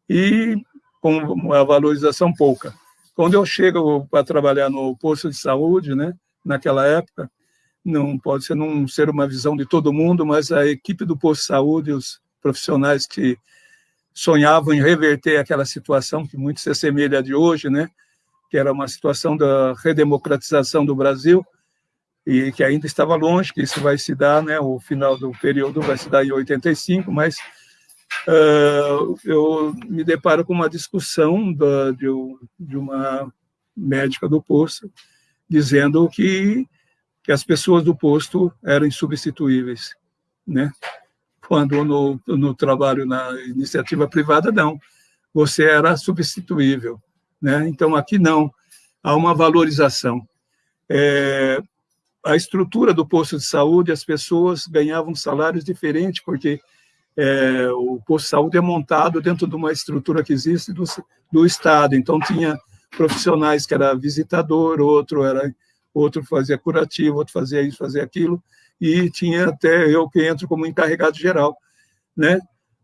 E com uma valorização pouca. Quando eu chego para trabalhar no posto de saúde, né, naquela época, não pode ser não ser uma visão de todo mundo, mas a equipe do posto de saúde, os profissionais que sonhavam em reverter aquela situação que muito se assemelha de hoje, né, que era uma situação da redemocratização do Brasil e que ainda estava longe, que isso vai se dar, né, o final do período vai se dar em 85, mas uh, eu me deparo com uma discussão da, de, de, uma médica do posto dizendo que, que as pessoas do posto eram insubstituíveis, né? Quando no, no trabalho na iniciativa privada, não. Você era substituível, né? Então, aqui não. Há uma valorização. É, a estrutura do posto de saúde, as pessoas ganhavam salários diferentes, porque é, o posto de saúde é montado dentro de uma estrutura que existe do, do Estado. Então, tinha profissionais que era visitador, outro era outro fazia curativo, outro fazia isso, fazia aquilo, e tinha até eu que entro como encarregado geral, né?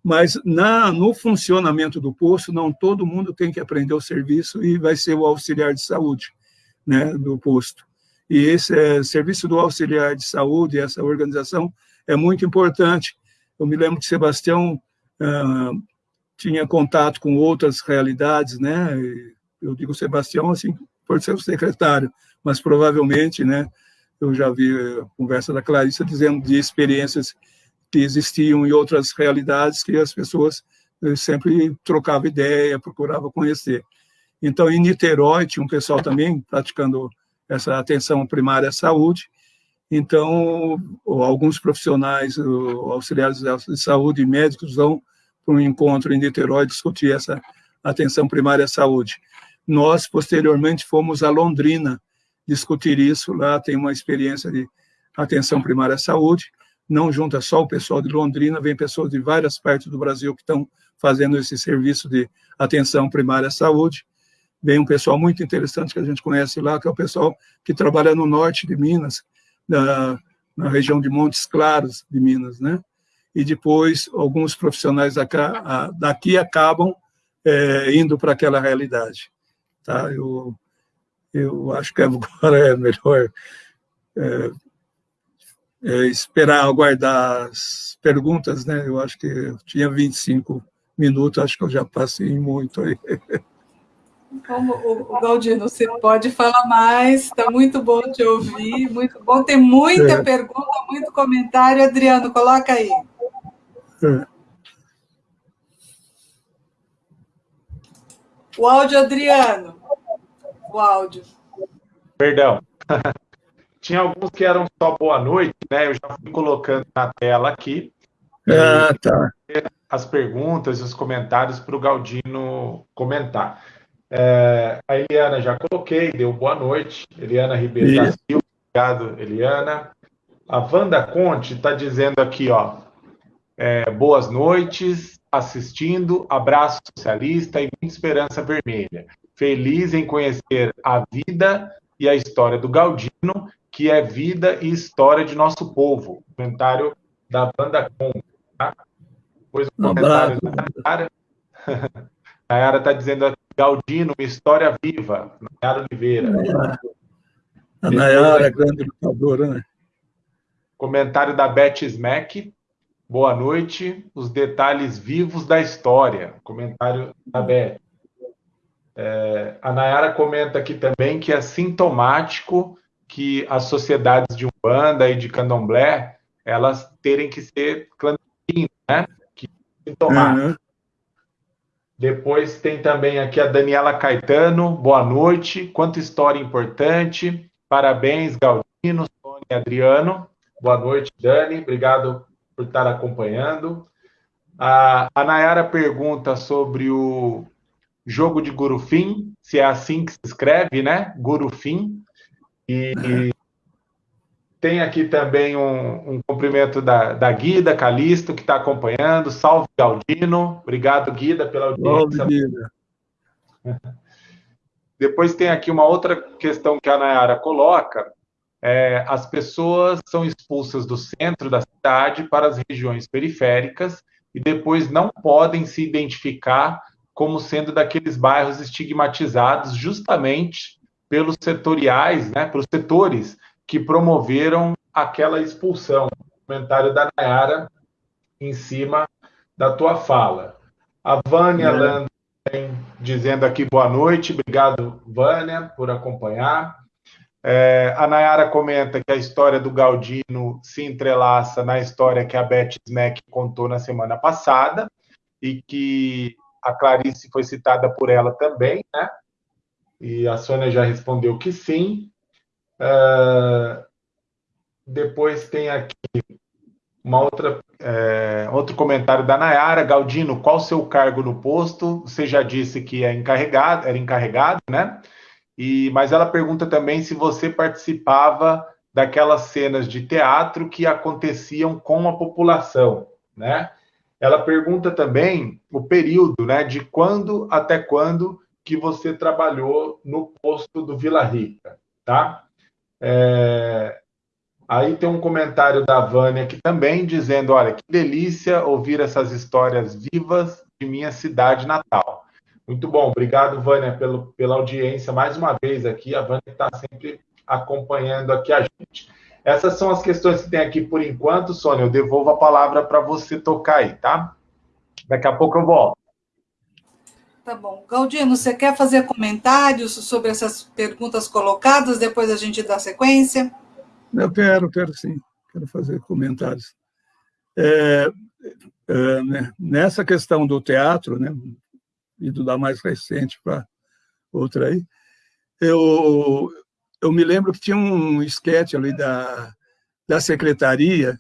Mas na, no funcionamento do posto, não todo mundo tem que aprender o serviço e vai ser o auxiliar de saúde, né, do posto. E esse é, serviço do auxiliar de saúde, essa organização é muito importante, eu me lembro que Sebastião ah, tinha contato com outras realidades, né? eu digo Sebastião assim por ser o secretário, mas provavelmente, né, eu já vi a conversa da Clarissa dizendo de experiências que existiam em outras realidades que as pessoas eh, sempre trocavam ideia, procuravam conhecer. Então, em Niterói, tinha um pessoal também praticando essa atenção primária à saúde. Então, alguns profissionais, auxiliares de saúde e médicos vão para um encontro em Niterói discutir essa atenção primária à saúde. Nós, posteriormente, fomos a Londrina discutir isso. Lá tem uma experiência de atenção primária à saúde. Não junta só o pessoal de Londrina, vem pessoas de várias partes do Brasil que estão fazendo esse serviço de atenção primária à saúde. Vem um pessoal muito interessante que a gente conhece lá, que é o pessoal que trabalha no norte de Minas, na, na região de Montes Claros de Minas, né? E depois alguns profissionais daqui acabam é, indo para aquela realidade. Tá? Eu, eu acho que agora é melhor é, é, esperar, aguardar as perguntas, né? Eu acho que eu tinha 25 minutos, acho que eu já passei muito aí. Como, o, Galdino, você pode falar mais, está muito bom te ouvir, muito bom, tem muita é. pergunta, muito comentário. Adriano, coloca aí. É. O áudio, Adriano. O áudio. Perdão. Tinha alguns que eram só boa noite, né? Eu já fui colocando na tela aqui. Ah, tá. As perguntas os comentários para o Galdino comentar. É, a Eliana já coloquei, deu boa noite. Eliana Ribeiro da Silva, obrigado, Eliana. A Wanda Conte está dizendo aqui, ó, é, boas noites, assistindo, abraço socialista e muita esperança vermelha. Feliz em conhecer a vida e a história do Galdino, que é vida e história de nosso povo. Comentário da Wanda Conte. Tá? Depois o comentário da Nayara. Nayara está dizendo aqui, Galdino, uma história viva. Nayara Oliveira. A Nayara é grande lutadora, né? Comentário da Beth Smack. Boa noite. Os detalhes vivos da história. Comentário da Beth. É, a Nayara comenta aqui também que é sintomático que as sociedades de Umbanda e de Candomblé elas terem que ser clandestinas, né? Que é sintomático. Uhum. Depois tem também aqui a Daniela Caetano. Boa noite. Quanta história importante. Parabéns, Galdino, Sônia e Adriano. Boa noite, Dani. Obrigado por estar acompanhando. A, a Nayara pergunta sobre o jogo de Gurufim, se é assim que se escreve, né? Gurufim. E, e tem aqui também um, um cumprimento da, da Guida Calisto, que está acompanhando. Salve, Galdino. Obrigado, Guida, pela audiência. Salve, Guida. Depois tem aqui uma outra questão que a Nayara coloca, é, as pessoas são expulsas do centro da cidade para as regiões periféricas e depois não podem se identificar como sendo daqueles bairros estigmatizados justamente pelos setoriais, né, pelos setores que promoveram aquela expulsão. Comentário da Nayara em cima da tua fala. A Vânia é. Lando dizendo aqui boa noite. Obrigado, Vânia, por acompanhar. É, a Nayara comenta que a história do Galdino se entrelaça na história que a Beth Smack contou na semana passada e que a Clarice foi citada por ela também, né? E a Sônia já respondeu que sim. Uh, depois tem aqui uma outra, é, outro comentário da Nayara. Galdino, qual o seu cargo no posto? Você já disse que é encarregado, era encarregado, né? E, mas ela pergunta também se você participava daquelas cenas de teatro que aconteciam com a população, né? Ela pergunta também o período, né, de quando até quando que você trabalhou no posto do Vila Rica, tá? É... Aí tem um comentário da Vânia aqui também dizendo, olha, que delícia ouvir essas histórias vivas de minha cidade natal. Muito bom, obrigado, Vânia, pelo, pela audiência mais uma vez aqui. A Vânia está sempre acompanhando aqui a gente. Essas são as questões que tem aqui por enquanto, Sônia. Eu devolvo a palavra para você tocar aí, tá? Daqui a pouco eu volto. Tá bom. Galdino, você quer fazer comentários sobre essas perguntas colocadas, depois a gente dá sequência? Eu quero, quero sim, quero fazer comentários. É, é, né, nessa questão do teatro, né, e do da mais recente para outra aí, eu, eu me lembro que tinha um esquete ali da, da secretaria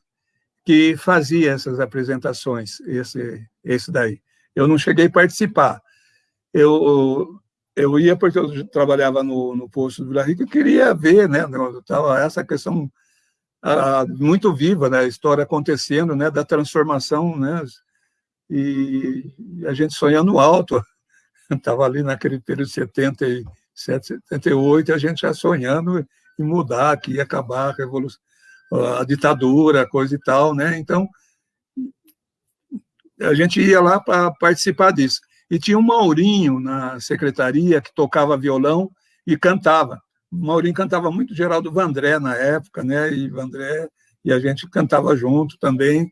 que fazia essas apresentações, esse, esse daí. Eu não cheguei a participar. Eu, eu ia porque eu trabalhava no, no posto do Vila Rica e queria ver, né, essa questão a, muito viva, né, a história acontecendo, né, da transformação, né, e a gente sonhando alto. Estava ali naquele período de 77, 78, a gente já sonhando em mudar, que ia acabar a revolução, a ditadura, coisa e tal, né? Então, a gente ia lá para participar disso. E tinha um Maurinho na secretaria que tocava violão e cantava. O Maurinho cantava muito Geraldo Vandré na época, né? E Vandré e a gente cantava junto também.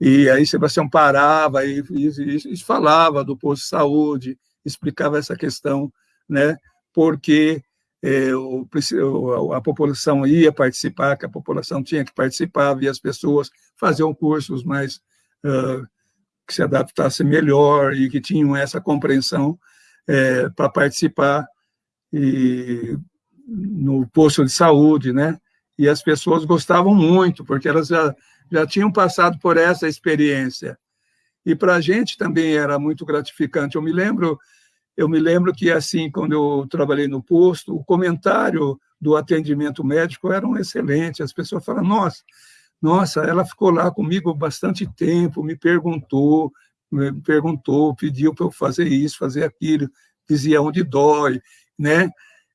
E aí Sebastião parava e, e, e falava do posto de saúde, explicava essa questão, né? Porque é, o, a população ia participar, que a população tinha que participar, via as pessoas faziam cursos mais uh, que se adaptassem melhor e que tinham essa compreensão é, para participar e, no posto de saúde, né? E as pessoas gostavam muito, porque elas já, já tinham passado por essa experiência. E para a gente também era muito gratificante. Eu me lembro eu me lembro que, assim, quando eu trabalhei no posto, o comentário do atendimento médico era um excelente. As pessoas falam, nossa, nossa, ela ficou lá comigo bastante tempo, me perguntou, me perguntou, pediu para eu fazer isso, fazer aquilo, dizia onde dói, né?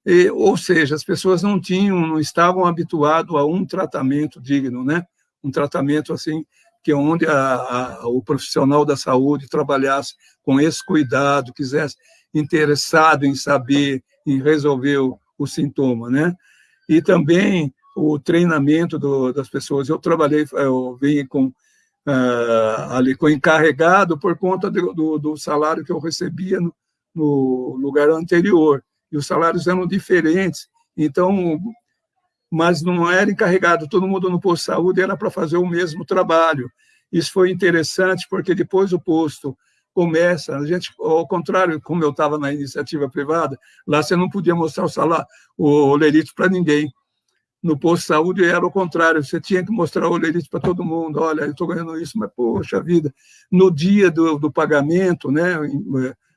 E, ou seja, as pessoas não tinham, não estavam habituadas a um tratamento digno, né? Um tratamento assim que onde a, a, o profissional da saúde trabalhasse com esse cuidado, quisesse interessado em saber, em resolver o, o sintoma, né? E também o treinamento do, das pessoas. Eu trabalhei, eu vim com uh, ali com encarregado por conta do, do, do salário que eu recebia no, no, lugar anterior. E os salários eram diferentes. Então, mas não era encarregado, todo mundo no posto de saúde era para fazer o mesmo trabalho. Isso foi interessante, porque depois o posto começa, a gente, ao contrário, como eu estava na iniciativa privada, lá você não podia mostrar o salário, o lerite para ninguém. No posto de saúde era o contrário, você tinha que mostrar o lerite para todo mundo, olha, eu estou ganhando isso, mas poxa vida, no dia do, do pagamento, né,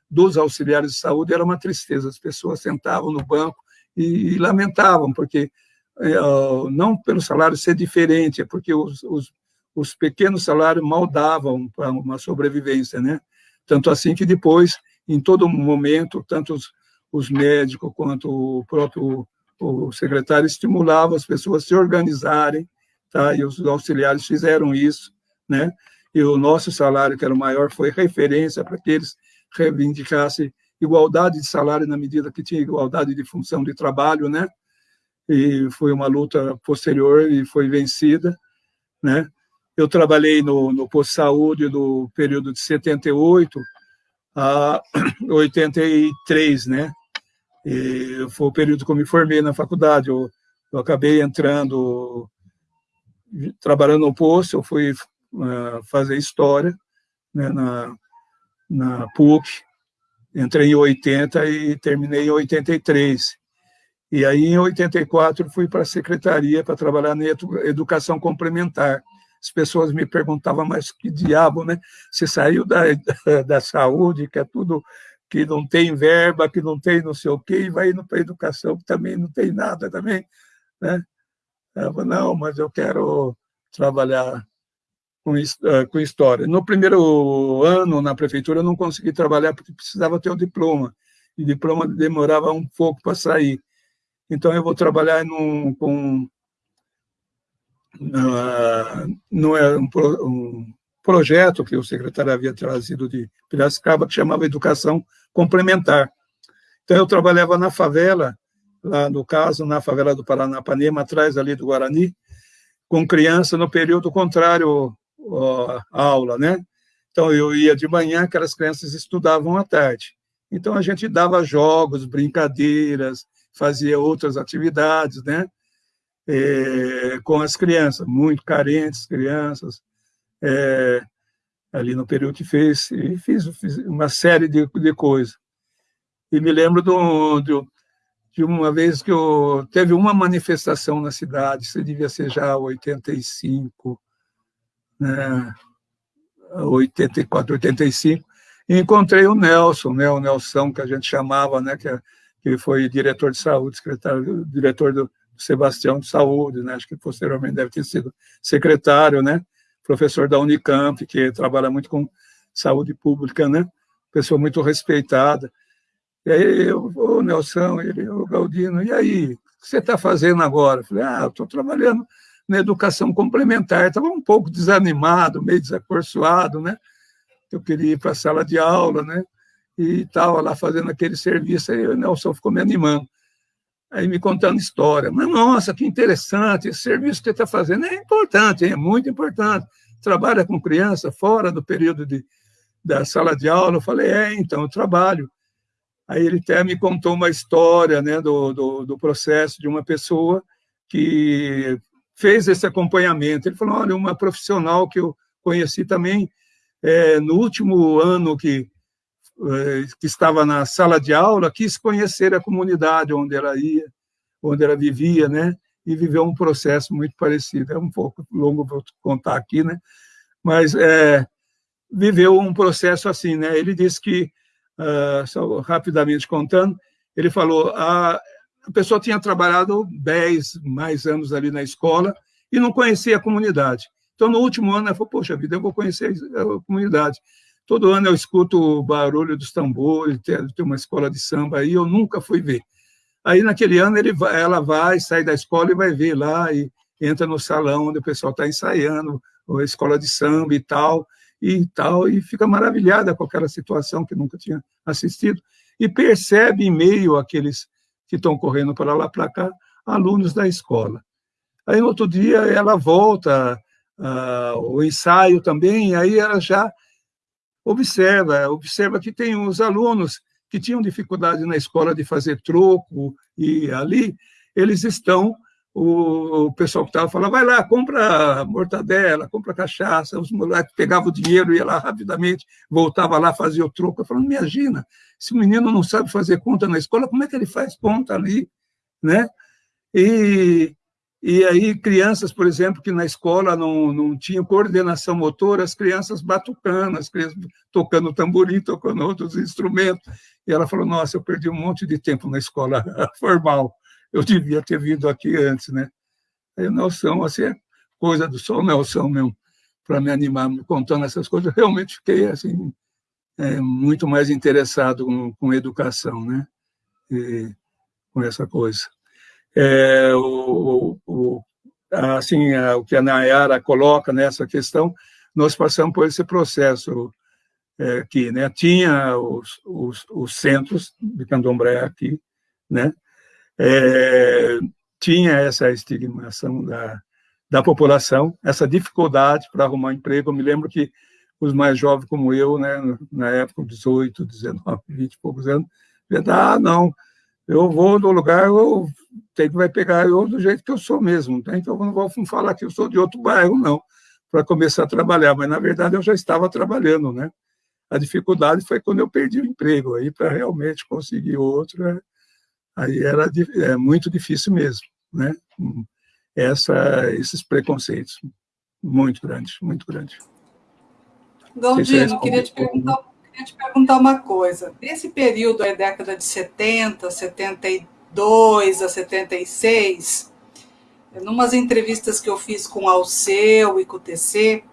dos auxiliares de saúde era uma tristeza, as pessoas sentavam no banco e, e lamentavam, porque é, não pelo salário ser diferente, é porque os, os, os pequenos salários mal davam para uma sobrevivência, né? Tanto assim que depois, em todo momento, tanto os, os médicos quanto o próprio o secretário estimulavam as pessoas a se organizarem, tá? e os auxiliares fizeram isso, né? e o nosso salário, que era o maior, foi referência para que eles reivindicassem igualdade de salário na medida que tinha igualdade de função de trabalho, né? E foi uma luta posterior e foi vencida, né? Eu trabalhei no, no posto de saúde do período de 78 a 83, né? E foi o período que eu me formei na faculdade. Eu, eu acabei entrando, trabalhando no posto, eu fui uh, fazer história né, na, na PUC. Entrei em 80 e terminei em 83. E aí, em 84, fui para a secretaria para trabalhar na educação complementar as pessoas me perguntavam, mas que diabo, né? Você saiu da, da saúde, que é tudo que não tem verba, que não tem não sei o quê, e vai indo para a educação, que também não tem nada também, né? Eu falei, não, mas eu quero trabalhar com, eh, com história. No primeiro ano na prefeitura eu não consegui trabalhar porque precisava ter o diploma, e diploma demorava um pouco para sair. Então eu vou trabalhar num, com não é um, um, projeto que o secretário havia trazido de Piracicaba, que chamava Educação Complementar. Então, eu trabalhava na favela, lá no caso, na favela do Paranapanema, atrás ali do Guarani, com criança no período contrário à aula, né? Então, eu ia de manhã, aquelas crianças estudavam à tarde. Então, a gente dava jogos, brincadeiras, fazia outras atividades, né? É, com as crianças, muito carentes, crianças, é, ali no período que fez, e fiz, fiz uma série de, de coisas. E me lembro do, do, de uma vez que eu, teve uma manifestação na cidade, isso devia ser já 85, né, 84, 85, e encontrei o Nelson, né, o Nelson que a gente chamava, né, que, que foi diretor de saúde, secretário, diretor do Sebastião de Saúde, né, acho que posteriormente deve ter sido secretário, né, professor da Unicamp, que trabalha muito com saúde pública, né, pessoa muito respeitada. E aí, eu, o Nelson, ele, o Galdino, e aí, o que você está fazendo agora? Eu falei, ah, estou trabalhando na educação complementar. Estava um pouco desanimado, meio desacorçoado, né? Eu queria ir para a sala de aula, né? E estava lá fazendo aquele serviço, aí o Nelson ficou me animando. Aí me contando história. Mas, nossa, que interessante, esse serviço que você está fazendo é importante, é muito importante. Trabalha com criança fora do período de, da sala de aula. Eu falei, é, então, eu trabalho. Aí ele até me contou uma história né, do, do, do processo de uma pessoa que fez esse acompanhamento. Ele falou, olha, uma profissional que eu conheci também é, no último ano que, que estava na sala de aula, quis conhecer a comunidade onde ela ia, onde ela vivia, né? E viveu um processo muito parecido. É um pouco longo para contar aqui, né? Mas é, viveu um processo assim, né? Ele disse que uh, só rapidamente contando, ele falou, a, a pessoa tinha trabalhado 10 mais anos ali na escola e não conhecia a comunidade. Então, no último ano, ela falou, poxa vida, eu vou conhecer a comunidade. Todo ano eu escuto o barulho dos tambores, tem, tem uma escola de samba aí, eu nunca fui ver. Aí, naquele ano, ele vai, ela vai, sai da escola e vai ver lá, e entra no salão onde o pessoal está ensaiando, a escola de samba e tal, e tal, e fica maravilhada com aquela situação que nunca tinha assistido, e percebe em meio àqueles que estão correndo para lá para cá, alunos da escola. Aí, no outro dia, ela volta, uh, o ensaio também, aí ela já observa, observa que tem os alunos que tinham dificuldade na escola de fazer troco, e ali eles estão o pessoal que estava falando, vai lá, compra mortadela, compra cachaça, os moleques pegavam o dinheiro, ia lá rapidamente, voltava lá, fazia o troco. Eu falando, imagina, se o menino não sabe fazer conta na escola, como é que ele faz conta ali? Né? E, e aí, crianças, por exemplo, que na escola não, não tinham coordenação motora, as crianças batucando, as crianças tocando tamborim, tocando outros instrumentos. E ela falou, nossa, eu perdi um monte de tempo na escola formal eu devia ter vindo aqui antes, né? Aí o Nelson, assim, é coisa do o Nelson mesmo, para me animar, contando essas coisas, realmente fiquei, assim, é, muito mais interessado com, com educação, né? E, com essa coisa. É, o, o, assim, a, o que a Nayara coloca nessa questão, nós passamos por esse processo é, aqui, né? Tinha os, os, os centros de candomblé aqui, né? é, tinha essa estigmação da, da população, essa dificuldade para arrumar emprego. Eu me lembro que os mais jovens como eu, né, na época, 18, 19, 20 e poucos anos, ah, não, eu vou no lugar, eu tenho que vai pegar eu do jeito que eu sou mesmo, tá? então eu não vou falar que eu sou de outro bairro, não, para começar a trabalhar, mas na verdade eu já estava trabalhando, né? A dificuldade foi quando eu perdi o emprego, aí para realmente conseguir outro, é, aí era é muito difícil mesmo, né? Essa, esses preconceitos, muito grande, muito grande. Galdino, queria te, perguntar, queria te perguntar uma coisa. Nesse período, a década de 70, 72 a 76, em umas entrevistas que eu fiz com o Alceu e com o TC,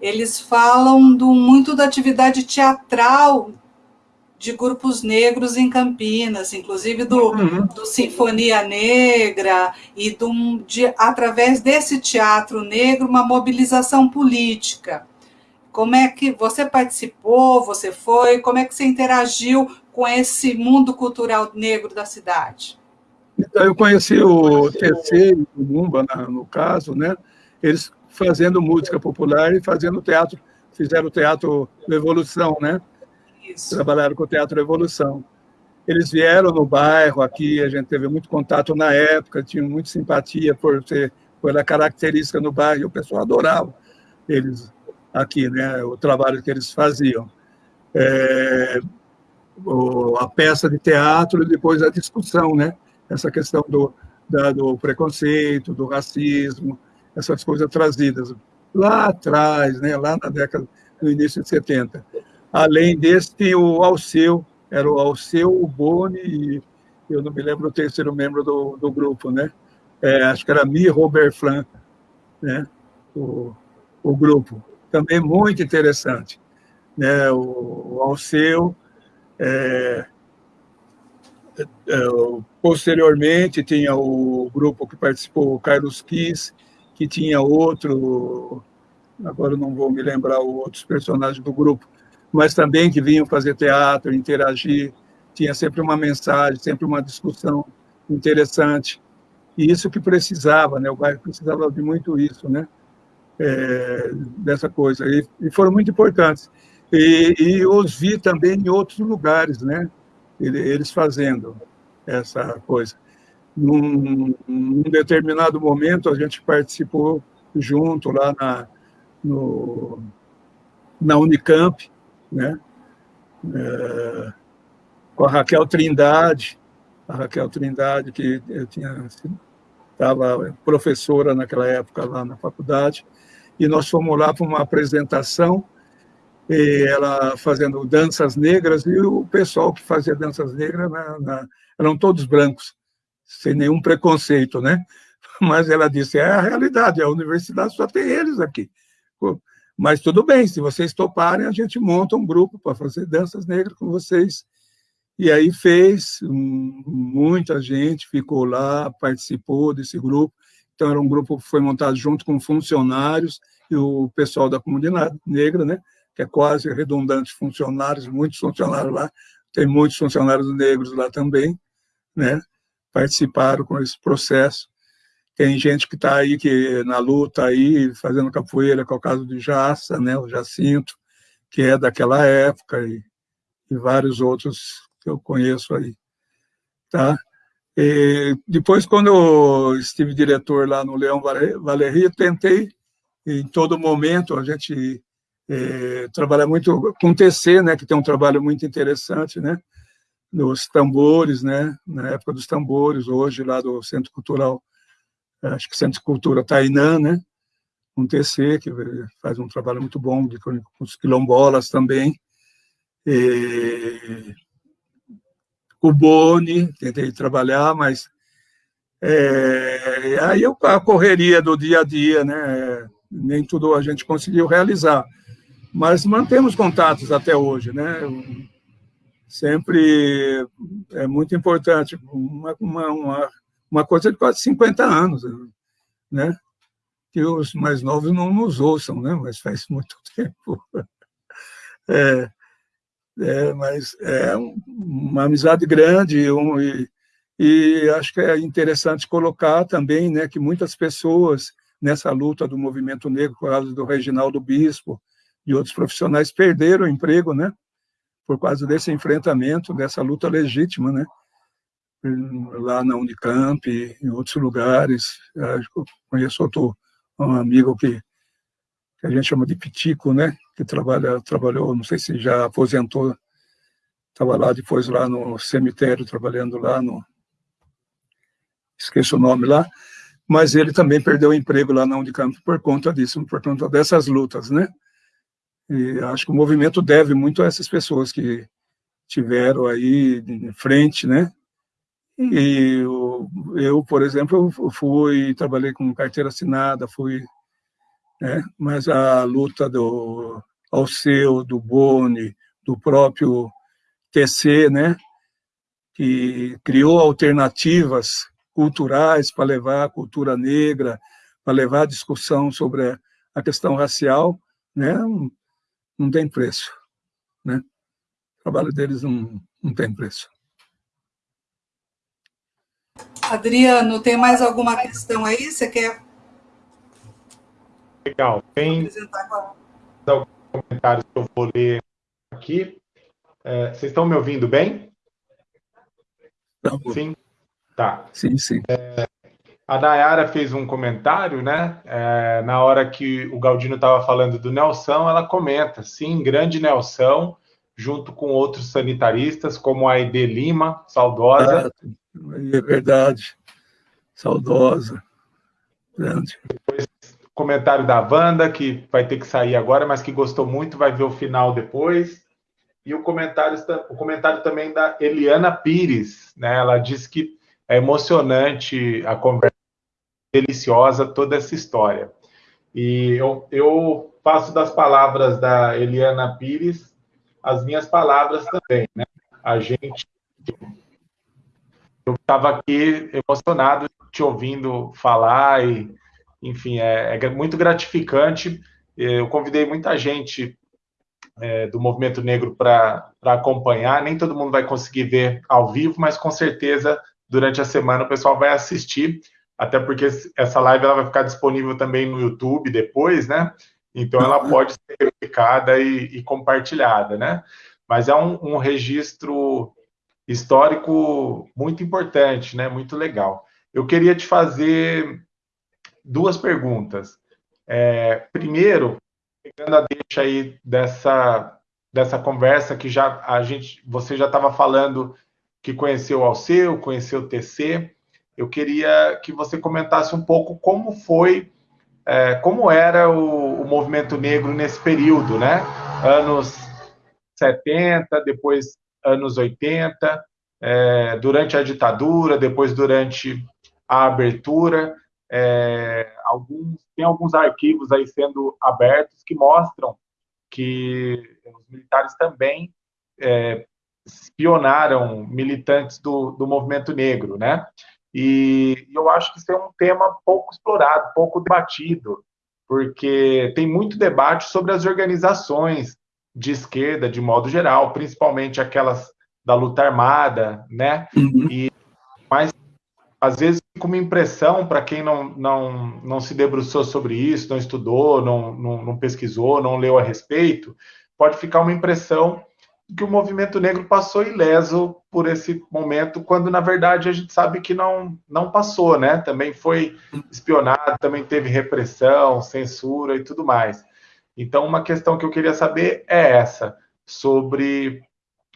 eles falam do, muito da atividade teatral de grupos negros em Campinas, inclusive do, uhum. do Sinfonia Negra, e do, de, através desse teatro negro, uma mobilização política. Como é que você participou, você foi, como é que você interagiu com esse mundo cultural negro da cidade? Então, eu conheci o TC e o Mumba, no caso, né? eles fazendo música popular e fazendo teatro, fizeram o teatro Evolução, né? Isso. trabalharam com o Teatro Evolução. Eles vieram no bairro aqui, a gente teve muito contato na época, tinha muita simpatia por ser pela característica no bairro, o pessoal adorava eles aqui, né, o trabalho que eles faziam. É, o, a peça de teatro e depois a discussão, né, essa questão do, da, do preconceito, do racismo, essas coisas trazidas lá atrás, né, lá na década, no início de 70. Além tinha o Alceu, era o Alceu, o Boni e eu não me lembro o terceiro membro do, do grupo, né? É, acho que era Mi Robert Flan, né? O, o grupo. Também muito interessante. Né? O, o Alceu, é, é, posteriormente tinha o grupo que participou, o Carlos Kiss, que tinha outro, agora não vou me lembrar outros personagens do grupo, mas também que vinham fazer teatro, interagir, tinha sempre uma mensagem, sempre uma discussão interessante. E isso que precisava, né? O bairro precisava de muito isso, né? É, dessa coisa. E, e, foram muito importantes. E, e, os vi também em outros lugares, né? Eles fazendo essa coisa. Num, num determinado momento, a gente participou junto lá na, no, na Unicamp, né? É, com a Raquel Trindade, a Raquel Trindade, que eu tinha estava professora naquela época lá na faculdade, e nós fomos lá para uma apresentação, ela fazendo danças negras, e o pessoal que fazia danças negras na, na, eram todos brancos, sem nenhum preconceito, né? Mas ela disse, é a realidade, a universidade só tem eles aqui. Mas tudo bem, se vocês toparem, a gente monta um grupo para fazer danças negras com vocês. E aí fez, muita gente ficou lá, participou desse grupo. Então, era um grupo que foi montado junto com funcionários e o pessoal da comunidade negra, né? que é quase redundante, funcionários, muitos funcionários lá, tem muitos funcionários negros lá também, né? participaram com esse processo. Tem gente que está aí que na luta aí fazendo capoeira, que é o caso de Jaça, né, o Jacinto, que é daquela época e, e vários outros que eu conheço aí, tá? E depois, quando eu estive diretor lá no Leão Valeria, tentei, em todo momento, a gente é, trabalha muito com TC, né, que tem um trabalho muito interessante, né, nos tambores, né, na época dos tambores, hoje lá do Centro Cultural acho que Centro Cultura Tainã, né? um TC, que faz um trabalho muito bom de, com os quilombolas também. E, o Boni, tentei trabalhar, mas é, aí eu, a correria do dia a dia, né? nem tudo a gente conseguiu realizar, mas mantemos contatos até hoje, né? Sempre é muito importante, uma, uma, uma coisa de quase 50 anos, né? Que os mais novos não nos ouçam, né? Mas faz muito tempo. É, é, mas é uma amizade grande um, e, e acho que é interessante colocar também, né, que muitas pessoas nessa luta do movimento negro, por causa do Reginaldo Bispo e outros profissionais, perderam o emprego, né? Por causa desse enfrentamento, dessa luta legítima, né? lá na Unicamp, em outros lugares. Eu conheço outro um amigo que, que, a gente chama de Pitico, né? que trabalha, trabalhou, não sei se já aposentou, estava lá depois lá no cemitério, trabalhando lá no... esqueço o nome lá, mas ele também perdeu o emprego lá na Unicamp por conta disso, por conta dessas lutas, né? E acho que o movimento deve muito a essas pessoas que tiveram aí de frente, né? E eu, eu, por exemplo, fui, trabalhei com carteira assinada, fui, né, mas a luta do Alceu, do Boni, do próprio TC, né, que criou alternativas culturais para levar a cultura negra, para levar a discussão sobre a questão racial, né, não, tem preço. Né? O trabalho deles não, não tem preço. Adriano, tem mais alguma questão aí? Você quer? Legal. Tem alguns comentários que eu vou ler aqui. É, vocês estão me ouvindo bem? Tá sim? Tá. Sim, sim. É, a Nayara fez um comentário, né? É, na hora que o Galdino estava falando do Nelson, ela comenta, sim, grande Nelson, junto com outros sanitaristas, como a Aide Lima, saudosa. É, é verdade, saudosa, grande. Depois, comentário da Wanda, que vai ter que sair agora, mas que gostou muito, vai ver o final depois. E o comentário, o comentário também da Eliana Pires, né? Ela disse que é emocionante a conversa deliciosa toda essa história. E eu, eu faço das palavras da Eliana Pires as minhas palavras também, né? A gente eu estava aqui emocionado te ouvindo falar e, enfim, é, é muito gratificante. Eu convidei muita gente é, do movimento negro para acompanhar. Nem todo mundo vai conseguir ver ao vivo, mas com certeza durante a semana o pessoal vai assistir até porque essa live ela vai ficar disponível também no YouTube depois, né? Então ela uhum. pode ser replicada e, e compartilhada, né? Mas é um, um, registro histórico muito importante, né? Muito legal. Eu queria te fazer duas perguntas. É, primeiro, pegando a deixa aí dessa dessa conversa que já a gente, você já estava falando que conheceu o Alceu, conheceu o TC eu queria que você comentasse um pouco como foi, é, como era o, o, movimento negro nesse período, né? Anos 70, depois anos 80, é, durante a ditadura, depois durante a abertura. É, alguns, tem alguns arquivos aí sendo abertos que mostram que os militares também é, espionaram militantes do, do movimento negro, né? E eu acho que isso é um tema pouco explorado, pouco debatido, porque tem muito debate sobre as organizações de esquerda, de modo geral, principalmente aquelas da luta armada, né? Uhum. E, às vezes com uma impressão para quem não, não, não se debruçou sobre isso, não estudou, não, não, não pesquisou, não leu a respeito, pode ficar uma impressão que o movimento negro passou ileso por esse momento, quando na verdade a gente sabe que não, não passou, né? Também foi espionado, também teve repressão, censura e tudo mais. Então, uma questão que eu queria saber é essa, sobre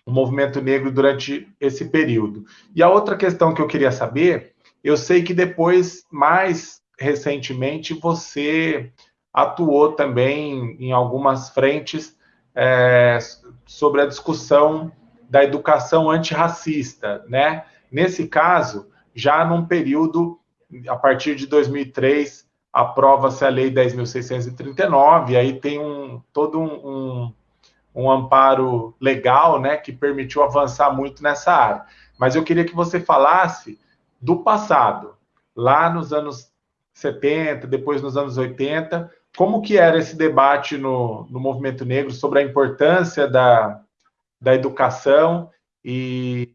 o movimento negro durante esse período. E a outra questão que eu queria saber, eu sei que depois, mais recentemente, você atuou também em algumas frentes é, sobre a discussão da educação antirracista, né? Nesse caso, já num período, a partir de 2003, aprova-se a Lei 10.639, e aí tem um, todo um, um, um, amparo legal, né, que permitiu avançar muito nessa área. Mas eu queria que você falasse do passado, lá nos anos 70, depois nos anos 80, como que era esse debate no, no movimento negro sobre a importância da, da educação e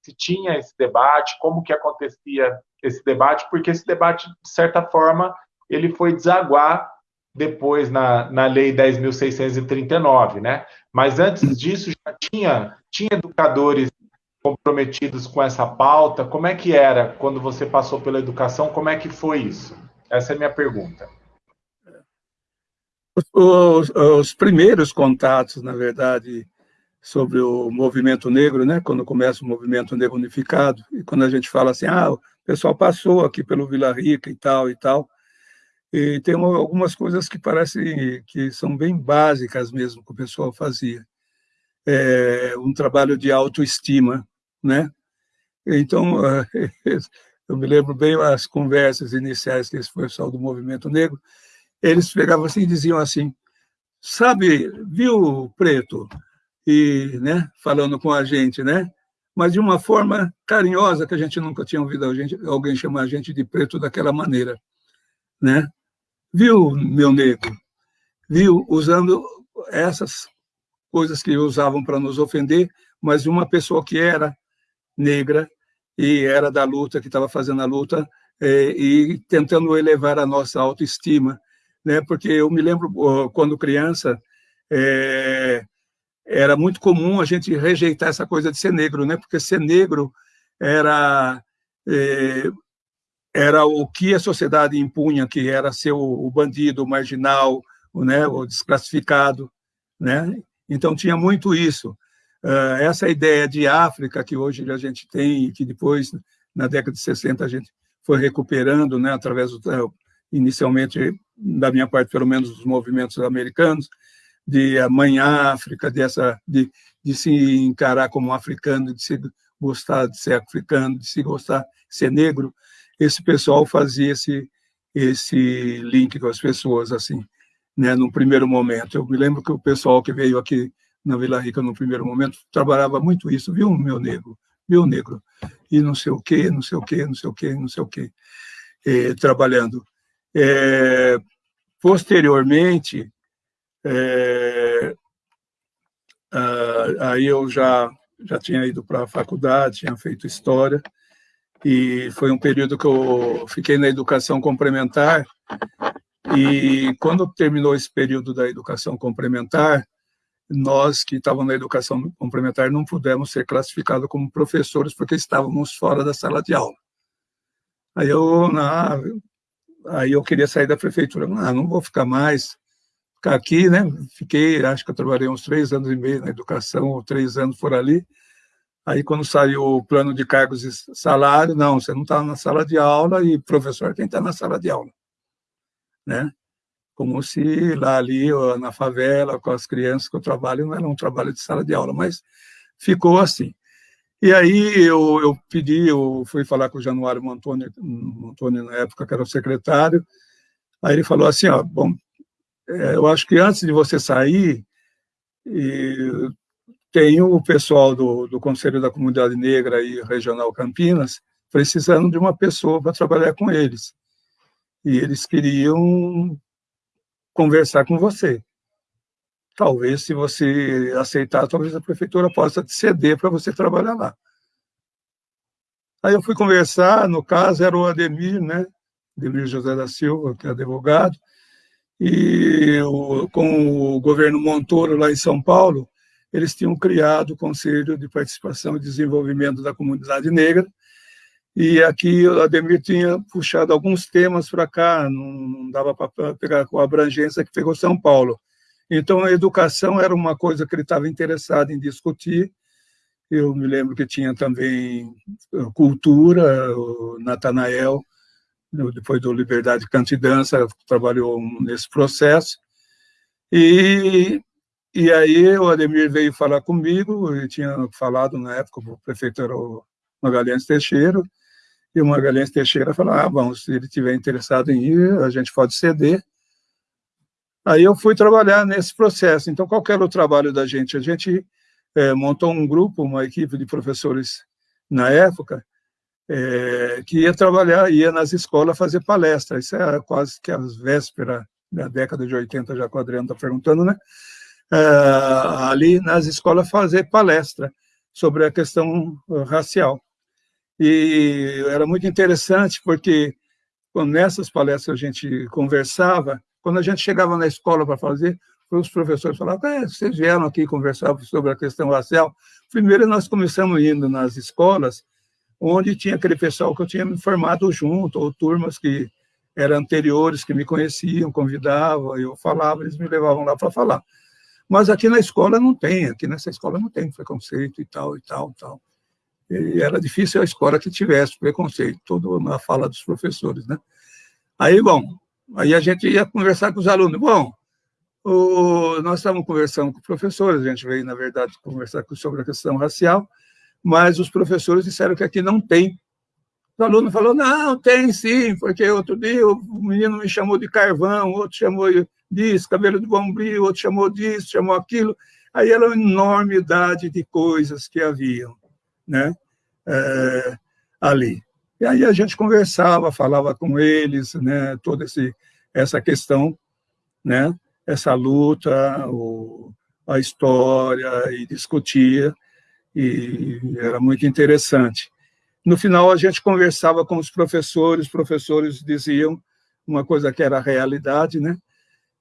se tinha esse debate, como que acontecia esse debate, porque esse debate, de certa forma, ele foi desaguar depois na, na Lei 10.639, né? Mas antes disso já tinha, tinha educadores comprometidos com essa pauta. Como é que era quando você passou pela educação? Como é que foi isso? Essa é a minha pergunta. Os, os, primeiros contatos, na verdade, sobre o movimento negro, né, quando começa o movimento negro unificado, e quando a gente fala assim, ah, o pessoal passou aqui pelo Vila Rica e tal e tal, e tem uma, algumas coisas que parecem que são bem básicas mesmo que o pessoal fazia. É, um trabalho de autoestima, né? Então, eu me lembro bem as conversas iniciais que esse pessoal do movimento negro, eles pegavam assim e diziam assim, sabe, viu, Preto? E, né, falando com a gente, né? Mas de uma forma carinhosa, que a gente nunca tinha ouvido alguém chamar a gente de preto daquela maneira, né? Viu, meu negro? Viu, usando essas coisas que usavam para nos ofender, mas de uma pessoa que era negra e era da luta, que estava fazendo a luta, é, e tentando elevar a nossa autoestima, né? Porque eu me lembro quando criança, é, era muito comum a gente rejeitar essa coisa de ser negro, né? Porque ser negro era é, era o que a sociedade impunha, que era ser o, o bandido, o marginal, o, né, o desclassificado, né? Então tinha muito isso. Uh, essa ideia de África que hoje a gente tem e que depois na década de 60 a gente foi recuperando, né, através do, eh, inicialmente da minha parte pelo menos dos movimentos americanos, de a mãe África, dessa de, de se encarar como africano, de se gostar de ser africano, de se gostar de ser negro, esse pessoal fazia esse esse link com as pessoas assim, né, no primeiro momento. Eu me lembro que o pessoal que veio aqui na Vila Rica no primeiro momento trabalhava muito isso, viu, meu negro, viu, negro, e não sei o quê, não sei o quê, não sei o quê, não sei o quê, eh, trabalhando. É, posteriormente, é, aí eu já, já tinha ido para a faculdade, tinha feito História, e foi um período que eu fiquei na educação complementar, e quando terminou esse período da educação complementar, nós que estávamos na educação complementar não pudemos ser classificados como professores porque estávamos fora da sala de aula. Aí eu, na, aí eu queria sair da prefeitura. Ah, não vou ficar mais, ficar aqui, né? Fiquei, acho que eu trabalhei uns três anos e meio na educação, ou três anos por ali. Aí, quando saiu o plano de cargos e salário, não, você não está na sala de aula e professor tem que estar na sala de aula, né? Como se lá ali, na favela, com as crianças que eu trabalho, não era um trabalho de sala de aula, mas ficou assim. E aí eu, eu pedi, eu fui falar com o Januário Montoni, Montoni na época, que era o secretário, aí ele falou assim, ó, bom, é, eu acho que antes de você sair, tem o pessoal do, do Conselho da Comunidade Negra e Regional Campinas precisando de uma pessoa para trabalhar com eles. E eles queriam conversar com você. Talvez, se você aceitar, talvez a prefeitura possa te ceder para você trabalhar lá. Aí eu fui conversar, no caso era o Ademir, né? Ademir José da Silva, que é advogado, e com o governo Montoro lá em São Paulo, eles tinham criado o Conselho de Participação e Desenvolvimento da Comunidade Negra, e aqui o Ademir tinha puxado alguns temas para cá, não dava para pegar com a abrangência que pegou São Paulo. Então, a educação era uma coisa que ele estava interessado em discutir. Eu me lembro que tinha também eh, cultura, o Natanael, depois do Liberdade Canto e Dança, trabalhou nesse processo. E e aí o Ademir veio falar comigo, e tinha falado na época, o prefeito era o Magalhães Teixeira, e o Magalhães Teixeira falou, ah, bom, se ele estiver interessado em ir, a gente pode ceder. Aí eu fui trabalhar nesse processo. Então, qual era o trabalho da gente? A gente é, montou um grupo, uma equipe de professores na época, é, que ia trabalhar, ia nas escolas fazer palestra. Isso era quase que as vésperas da década de 80, já que o Adriano está perguntando, né? uh, ali nas escolas fazer palestra sobre a questão racial. E era muito interessante porque quando nessas palestras a gente conversava, quando a gente chegava na escola para fazer, os professores falavam, é, vocês vieram aqui conversar sobre a questão racial. Primeiro nós começamos indo nas escolas, onde tinha aquele pessoal que eu tinha me formado junto, ou turmas que eram anteriores, que me conheciam, convidavam, eu falava, eles me levavam lá para falar. Mas aqui na escola não tem, aqui nessa escola não tem preconceito e tal, e tal, e tal. E era difícil a escola que tivesse preconceito, toda na fala dos professores, né? Aí, bom, aí a gente ia conversar com os alunos. Bom, o, nós estávamos conversando com professores, a gente veio, na verdade, conversar sobre a questão racial, mas os professores disseram que aqui não tem. O aluno falou, não, tem sim, porque outro dia o menino me chamou de carvão, outro chamou disso, cabelo de bombril, outro chamou disso, chamou aquilo. Aí era uma enormidade de coisas que haviam né, é, ali. E aí a gente conversava, falava com eles, né, toda esse, essa questão, né, essa luta, o, a história, e discutia, e era muito interessante. No final, a gente conversava com os professores, os professores diziam uma coisa que era a realidade, né?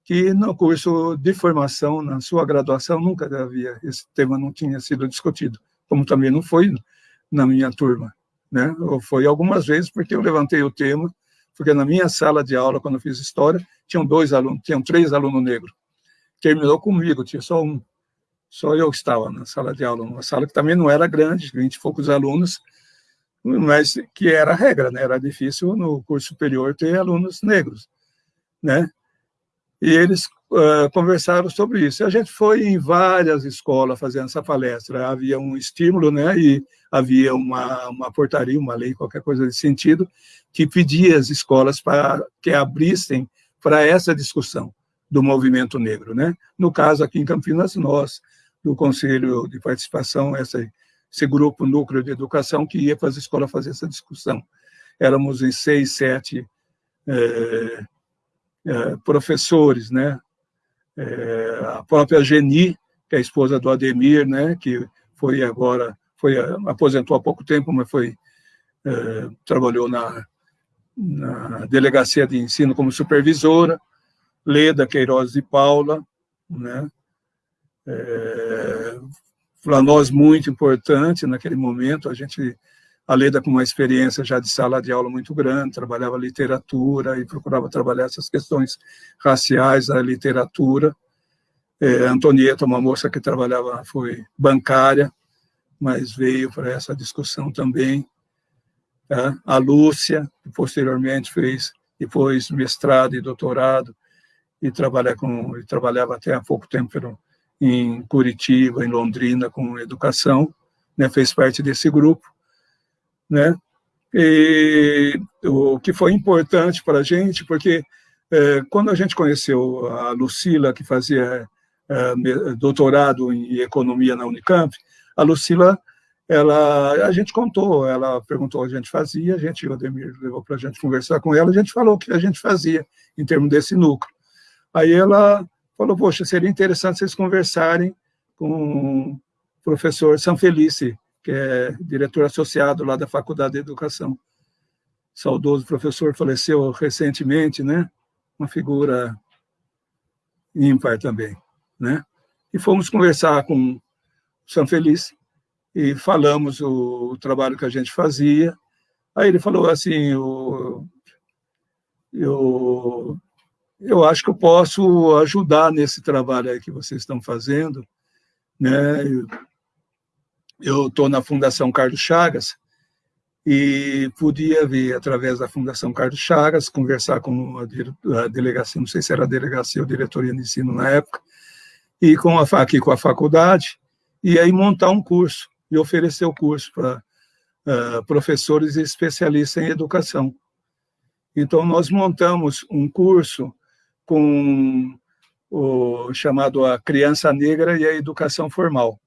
que no curso de formação, na sua graduação, nunca havia, esse tema não tinha sido discutido, como também não foi na minha turma, né? Foi algumas vezes porque eu levantei o tema, porque na minha sala de aula, quando eu fiz história, tinham dois alunos, tinham três alunos negros. Terminou comigo, tinha só um, só eu estava na sala de aula, uma sala que também não era grande, vinte e poucos alunos, mas que era a regra, né? Era difícil no curso superior ter alunos negros, né? E eles conversaram sobre isso. A gente foi em várias escolas fazendo essa palestra. Havia um estímulo, né? E havia uma, uma portaria, uma lei, qualquer coisa desse sentido, que pedia às escolas para que abrissem para essa discussão do movimento negro, né? No caso aqui em Campinas, nós do Conselho de Participação, essa esse grupo núcleo de educação que ia para as escolas fazer essa discussão. Éramos em seis, sete é, é, professores, né? É, a própria Geni, que é a esposa do Ademir, né? Que foi agora, foi aposentou há pouco tempo, mas foi é, trabalhou na, na delegacia de ensino como supervisora. Leda Queiroz de Paula, né? É, para nós muito importante naquele momento, a gente, a Leda com uma experiência já de sala de aula muito grande, trabalhava literatura e procurava trabalhar essas questões raciais da literatura. É, Antonieta, uma moça que trabalhava, foi bancária, mas veio para essa discussão também. Tá? A Lúcia, que posteriormente fez depois mestrado e doutorado, e, trabalha com, e trabalhava até há pouco tempo em Curitiba, em Londrina, com educação, né, fez parte desse grupo, né, e o que foi importante para a gente, porque é, quando a gente conheceu a Lucila, que fazia é, doutorado em economia na Unicamp, a Lucila, ela, a gente contou, ela perguntou o que a gente fazia, a gente, o Ademir levou para a gente conversar com ela, a gente falou o que a gente fazia em termos desse núcleo. Aí ela falou, poxa, seria interessante vocês conversarem com o professor Sanfelice, que é diretor associado lá da Faculdade de Educação. Saudoso professor, faleceu recentemente, né? Uma figura ímpar também, né? E fomos conversar com o Sanfelice e falamos o, o, trabalho que a gente fazia. Aí ele falou assim, eu, eu eu acho que eu posso ajudar nesse trabalho que vocês estão fazendo. Né? Estou na Fundação Carlos Chagas e podia vir, através da Fundação Carlos Chagas, conversar com a, delegacia, não sei se era a delegacia ou diretoria de ensino na época, e com a, aqui com a faculdade, e aí montar um curso, e oferecer o curso para uh, professores e especialistas em educação. Então, nós montamos um curso com o chamado A Criança Negra e a Educação Formal.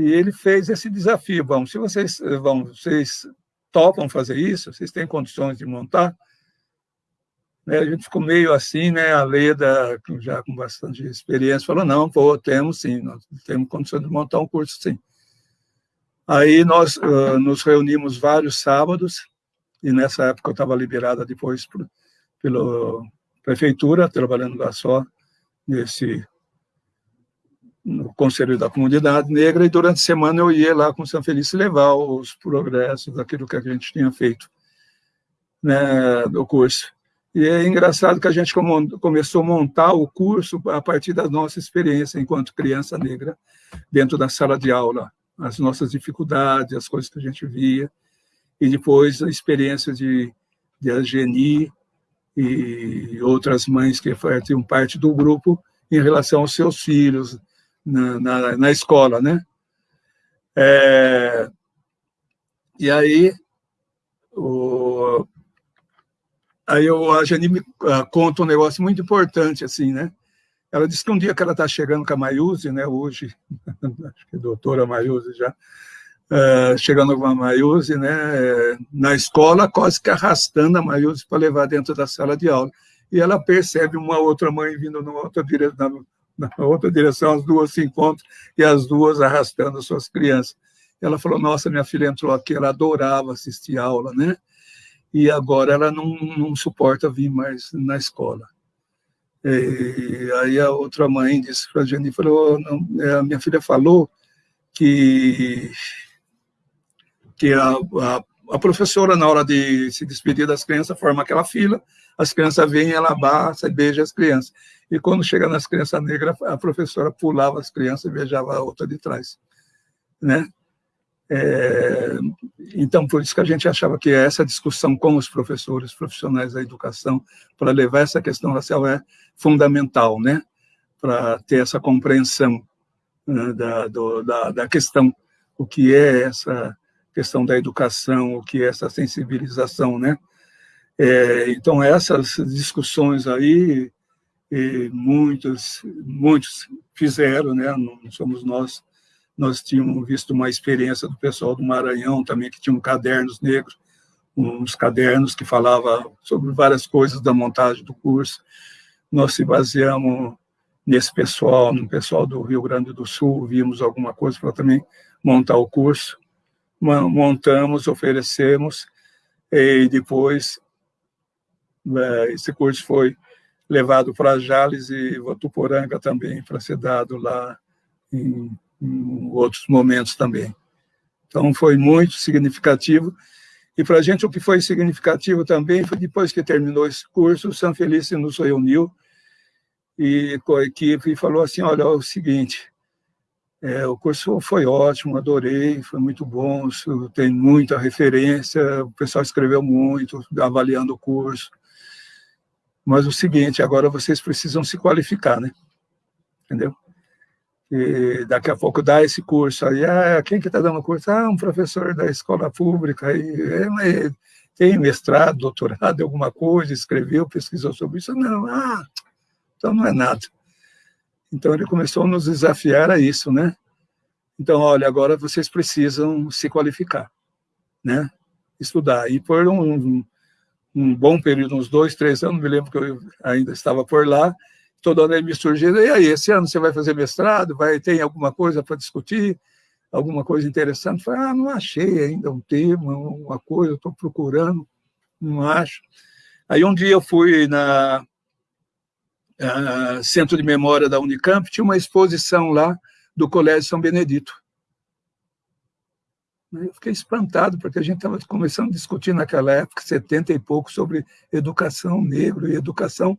E ele fez esse desafio, bom, se vocês vão, vocês topam fazer isso, vocês têm condições de montar, né, a gente ficou meio assim, né, a Leda, já com bastante experiência, falou, não, pô, temos sim, nós temos condições de montar um curso sim. Aí nós uh, nos reunimos vários sábados, e nessa época eu estava liberada depois por, pelo prefeitura, trabalhando lá só nesse no Conselho da Comunidade Negra, e durante a semana eu ia lá com São Feliz levar os progressos daquilo que a gente tinha feito né, do curso. E é engraçado que a gente começou a montar o curso a partir da nossa experiência enquanto criança negra dentro da sala de aula, as nossas dificuldades, as coisas que a gente via, e depois a experiência de, de Ageni, e outras mães que faziam parte do grupo em relação aos seus filhos na, na, na escola, né? É, e aí, o, aí eu, a Jani me uh, conta um negócio muito importante, assim, né? Ela disse que um dia que ela está chegando com a Maiuse, né, hoje, acho que é doutora Maiuse já, uh, chegando com a Maiuse, né, na escola, quase que arrastando a Maiuse para levar dentro da sala de aula. E ela percebe uma outra mãe vindo numa outra direção, na, outra direção, as duas se encontram e as duas arrastando as suas crianças. Ela falou: Nossa, minha filha entrou aqui, ela adorava assistir aula, né? E agora ela não, não suporta vir mais na escola. E aí a outra mãe disse para a gente, falou, não, é, a minha filha falou que, que a, a, a, professora, na hora de se despedir das crianças, forma aquela fila, as crianças vêm, ela abraça e beija as crianças. E quando chega nas crianças negras, a professora pulava as crianças e beijava a outra de trás. Né? É, então, por isso que a gente achava que essa discussão com os professores, profissionais da educação, para levar essa questão racial é fundamental, né? Para ter essa compreensão né, da, do, da, da questão, o que é essa questão da educação, o que é essa sensibilização, né? É, então, essas discussões aí, muitos, muitos fizeram, né? Não somos nós nós tínhamos visto uma experiência do pessoal do Maranhão também, que tinham cadernos negros, uns cadernos que falavam sobre várias coisas da montagem do curso. Nós se baseamos nesse pessoal, no pessoal do Rio Grande do Sul, vimos alguma coisa para também montar o curso. Montamos, oferecemos, e depois é, esse curso foi levado para Jales e Votuporanga também, para ser dado lá em em outros momentos também. Então, foi muito significativo. E para a gente, o que foi significativo também foi depois que terminou esse curso, o São Felício nos reuniu e com a equipe e falou assim, olha, é o seguinte, é, o curso foi ótimo, adorei, foi muito bom, tem muita referência, o pessoal escreveu muito, avaliando o curso, mas o seguinte, agora vocês precisam se qualificar, né? Entendeu? e daqui a pouco dá esse curso aí, ah, quem que está dando curso? Ah, um professor da escola pública, aí, é, tem mestrado, doutorado, alguma coisa, escreveu, pesquisou sobre isso? Não, ah, então não é nada. Então ele começou a nos desafiar a isso, né? Então, olha, agora vocês precisam se qualificar, né? Estudar. E por um, um bom período, uns dois, três anos, me lembro que eu ainda estava por lá, toda hora ele me surgindo, e aí, esse ano você vai fazer mestrado, vai ter alguma coisa para discutir, alguma coisa interessante? Falei, ah, não achei ainda um tema, uma coisa, estou procurando, não acho. Aí um dia eu fui na uh, Centro de Memória da Unicamp, tinha uma exposição lá do Colégio São Benedito. Eu fiquei espantado, porque a gente estava começando a discutir naquela época, 70 e pouco, sobre educação negro e educação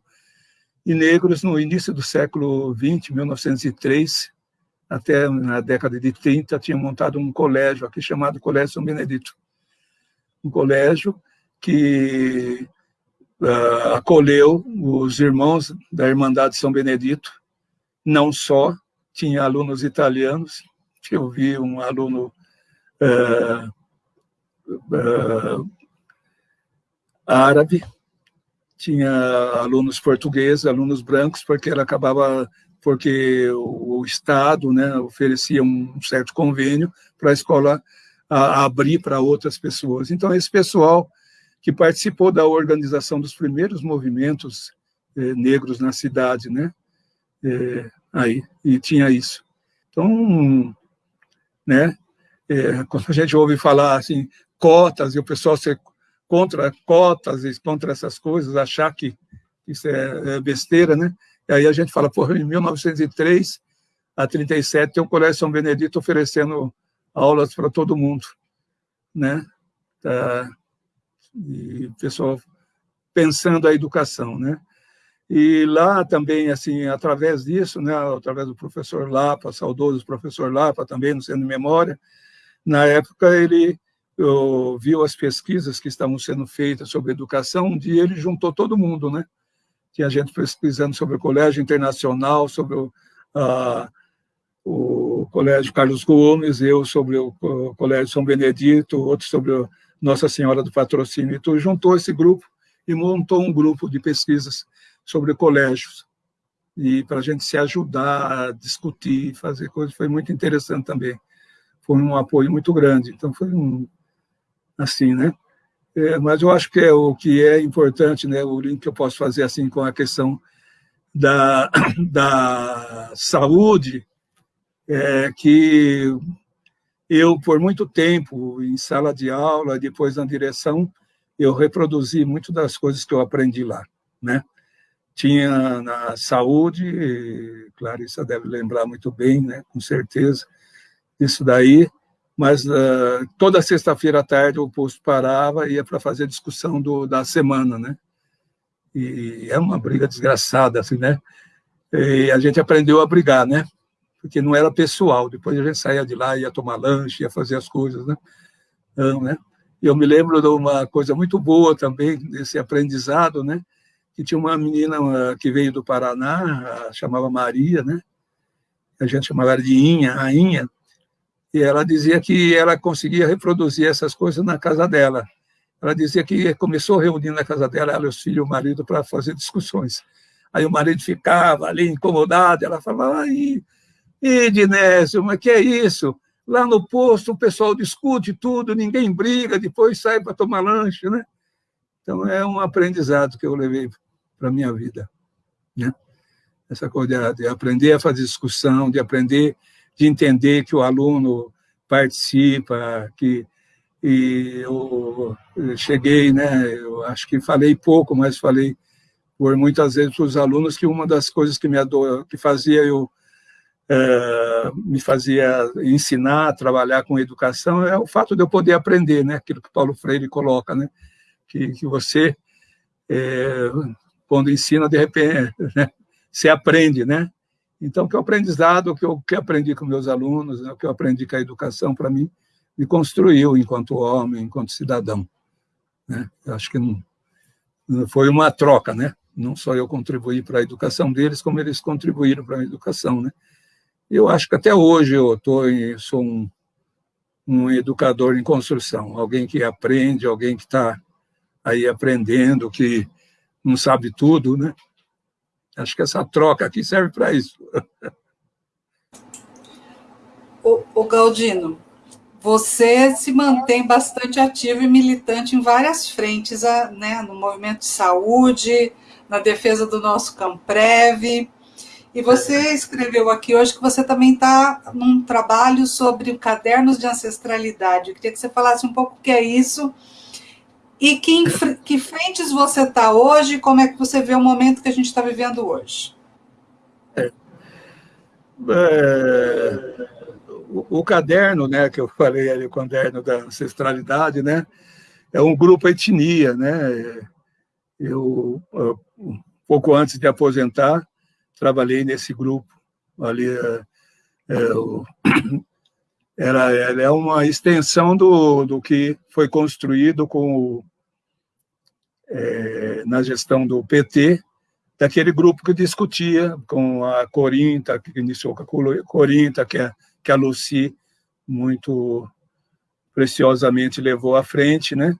e negros no início do século XX, 1903, até na década de 30, tinham montado um colégio aqui chamado Colégio São Benedito. Um colégio que uh, acolheu os irmãos da Irmandade São Benedito, não só, tinha alunos italianos, eu vi um aluno uh, uh, árabe, tinha alunos portugueses, alunos brancos, porque ela acabava porque o Estado né, oferecia um certo convênio para a escola abrir para outras pessoas. Então, esse pessoal que participou da organização dos primeiros movimentos eh, negros na cidade, né, eh, aí, e tinha isso. Então, né, eh, quando a gente ouve falar assim, cotas, e o pessoal ser contra cotas contra essas coisas, achar que isso é, é besteira, né? E aí a gente fala, porra, em 1903 a 37 tem o Colégio São Benedito oferecendo aulas para todo mundo, né? Tá, e o pessoal pensando a educação, né? E lá também, assim, através disso, né, através do professor Lapa, saudoso professor Lapa, também no Centro de Memória, na época ele viu as pesquisas que estavam sendo feitas sobre educação, um dia ele juntou todo mundo, né? Tinha gente pesquisando sobre o Colégio Internacional, sobre o, o Colégio Carlos Gomes, eu sobre o, Colégio São Benedito, outro sobre o Nossa Senhora do Patrocínio. Então, juntou esse grupo e montou um grupo de pesquisas sobre colégios e para a gente se ajudar a discutir, fazer coisas, foi muito interessante também. Foi um apoio muito grande. Então, foi um, assim, né? É, mas eu acho que é o que é importante, né? O link que eu posso fazer assim com a questão da, da saúde, é que eu, por muito tempo, em sala de aula, depois na direção, eu reproduzi muito das coisas que eu aprendi lá, né? tinha na saúde, Clarissa deve lembrar muito bem, né, com certeza, isso daí, mas uh, toda sexta-feira à tarde o posto parava e ia para fazer discussão do, da semana, né? E é uma briga desgraçada, assim, né? E a gente aprendeu a brigar, né? Porque não era pessoal. Depois a gente saía de lá, ia tomar lanche, ia fazer as coisas, né? Então, né? Eu me lembro de uma coisa muito boa também, desse aprendizado, né? Que tinha uma menina que veio do Paraná, chamava Maria, né? A gente chamava ela de Inha, Rainha, e ela dizia que ela conseguia reproduzir essas coisas na casa dela. Ela dizia que começou reunindo na casa dela, ela, os filhos e o marido, para fazer discussões. Aí o marido ficava ali incomodado, ela falava, ai, Ednésio, mas que é isso? Lá no posto o pessoal discute tudo, ninguém briga, depois sai para tomar lanche, né? Então é um aprendizado que eu levei para a minha vida, né? Essa coisa de aprender a fazer discussão, de aprender de entender que o aluno participa, que e eu cheguei, né, eu acho que falei pouco, mas falei por muitas vezes para os alunos que uma das coisas que me ador, que fazia eu me fazia ensinar trabalhar com educação é o fato de eu poder aprender, né, aquilo que Paulo Freire coloca, né, que, que você é, quando ensina de repente né, você aprende, né, então, que o aprendizado, que eu que aprendi com meus alunos, né, o que eu aprendi com a educação, para mim, me construiu enquanto homem, enquanto cidadão. Né? Eu acho que não foi uma troca, né? Não só eu contribuí para a educação deles, como eles contribuíram para a educação, né? Eu acho que até hoje eu tô em, sou um, um educador em construção, alguém que aprende, alguém que está aí aprendendo, que não sabe tudo, né? Acho que essa troca aqui serve para isso. O, Galdino, você se mantém bastante ativo e militante em várias frentes, né, no movimento de saúde, na defesa do nosso Camprev. E você escreveu aqui hoje que você também está num trabalho sobre cadernos de ancestralidade. Eu queria que você falasse um pouco o que é isso e que, que frentes você está hoje? Como é que você vê o momento que a gente está vivendo hoje? É, é, o, o, caderno, né, que eu falei ali, o caderno da ancestralidade, né, é um grupo etnia, né. Eu, pouco antes de aposentar, trabalhei nesse grupo ali. É, é, o, era, é uma extensão do, do que foi construído com o é, na gestão do PT, daquele grupo que discutia com a Corinta, que iniciou com a Corinta, que a, que a Lucy muito preciosamente levou à frente, né?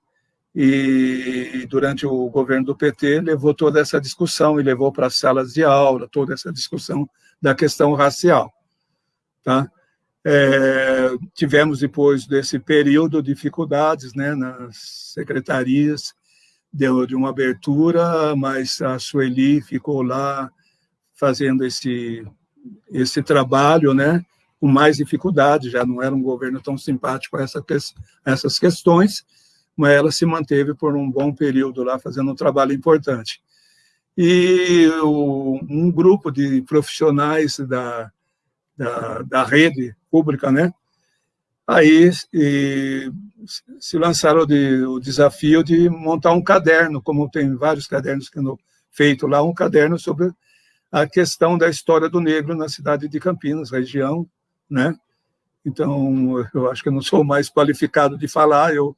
E durante o governo do PT levou toda essa discussão e levou para as salas de aula toda essa discussão da questão racial, tá? É, tivemos depois desse período dificuldades, né, nas secretarias deu de uma abertura, mas a Sueli ficou lá fazendo esse esse trabalho, né? Com mais dificuldade, já não era um governo tão simpático a, essa, a essas questões, mas ela se manteve por um bom período lá fazendo um trabalho importante. E o, um grupo de profissionais da, da, da rede pública, né? Aí e, se lançaram de, o desafio de montar um caderno, como tem vários cadernos que no, feito lá, um caderno sobre a questão da história do negro na cidade de Campinas, região, né? Então, eu acho que eu não sou mais qualificado de falar, eu,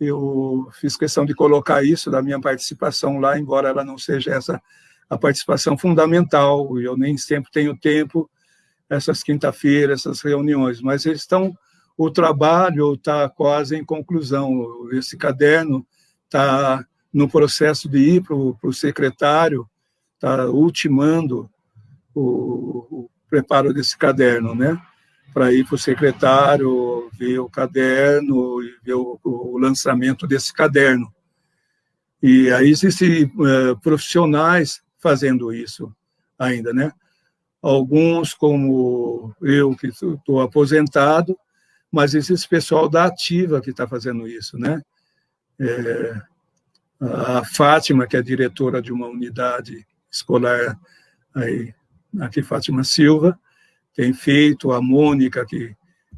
eu fiz questão de colocar isso da minha participação lá, embora ela não seja essa a participação fundamental, eu nem sempre tenho tempo, essas quinta-feiras, essas reuniões, mas eles estão o trabalho está quase em conclusão. Esse caderno está no processo de ir para o secretário, está ultimando o, o, preparo desse caderno, né? Para ir para o secretário, ver o caderno e ver o, o lançamento desse caderno. E aí existem é, profissionais fazendo isso ainda, né? Alguns, como eu, que estou aposentado, mas esse pessoal da Ativa que está fazendo isso, né? É, a Fátima, que é diretora de uma unidade escolar aí, aqui Fátima Silva, tem feito, a Mônica, que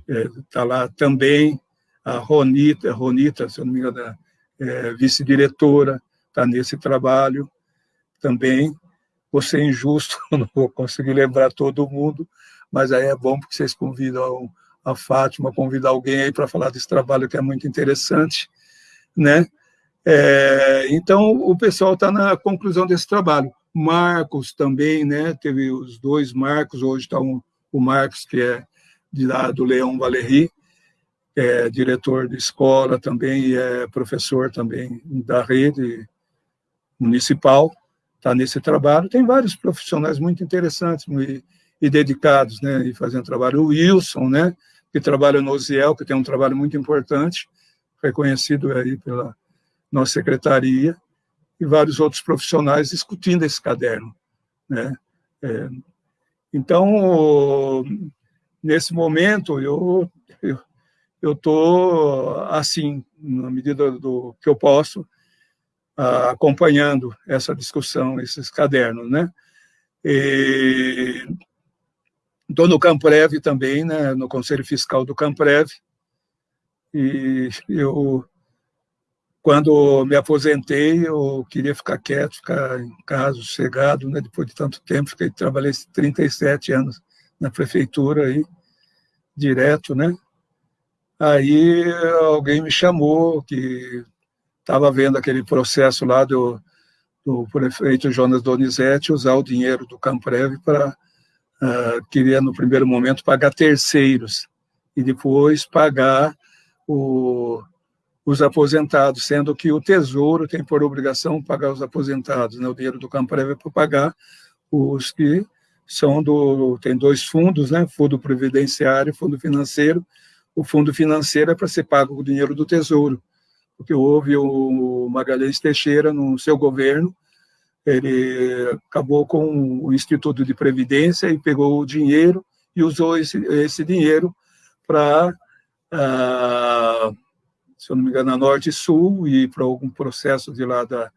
está é, lá também, a Ronita, Ronita, se não me engano, é, vice-diretora, está nesse trabalho também. Vou ser injusto, não vou conseguir lembrar todo mundo, mas aí é bom porque vocês convidam a Fátima, convidar alguém aí para falar desse trabalho que é muito interessante, né? É, então, o pessoal está na conclusão desse trabalho. Marcos também, né? Teve os dois Marcos, hoje está um, o Marcos, que é de lá do Leão Valéry, é diretor de escola também e é professor também da rede municipal, está nesse trabalho. Tem vários profissionais muito interessantes e, e dedicados, né, e fazendo trabalho. O Wilson, né, que trabalha no OSIEL, que tem um trabalho muito importante, reconhecido aí pela nossa secretaria, e vários outros profissionais discutindo esse caderno. Né? É, então, nesse momento, eu eu estou, assim, na medida do que eu posso, acompanhando essa discussão, esses cadernos, né? Estou no Camprev também, né, no Conselho Fiscal do Camprev, e eu quando me aposentei, eu queria ficar quieto, ficar em casa, sossegado, né? Depois de tanto tempo, fiquei, trabalhei 37 anos na prefeitura aí, direto, né? Aí alguém me chamou, que estava vendo aquele processo lá do, do prefeito Jonas Donizete usar o dinheiro do Camprev para, uh, queria no primeiro momento pagar terceiros e depois pagar o os aposentados, sendo que o Tesouro tem por obrigação pagar os aposentados, né? o dinheiro do Camprev é para pagar os que são do... tem dois fundos, né? fundo previdenciário e fundo financeiro. O fundo financeiro é para ser pago o dinheiro do Tesouro, porque houve o Magalhães Teixeira no seu governo, ele acabou com o Instituto de Previdência e pegou o dinheiro e usou esse, esse dinheiro para... Uh, se eu não me engano, na Norte e Sul, e para algum processo de lá da,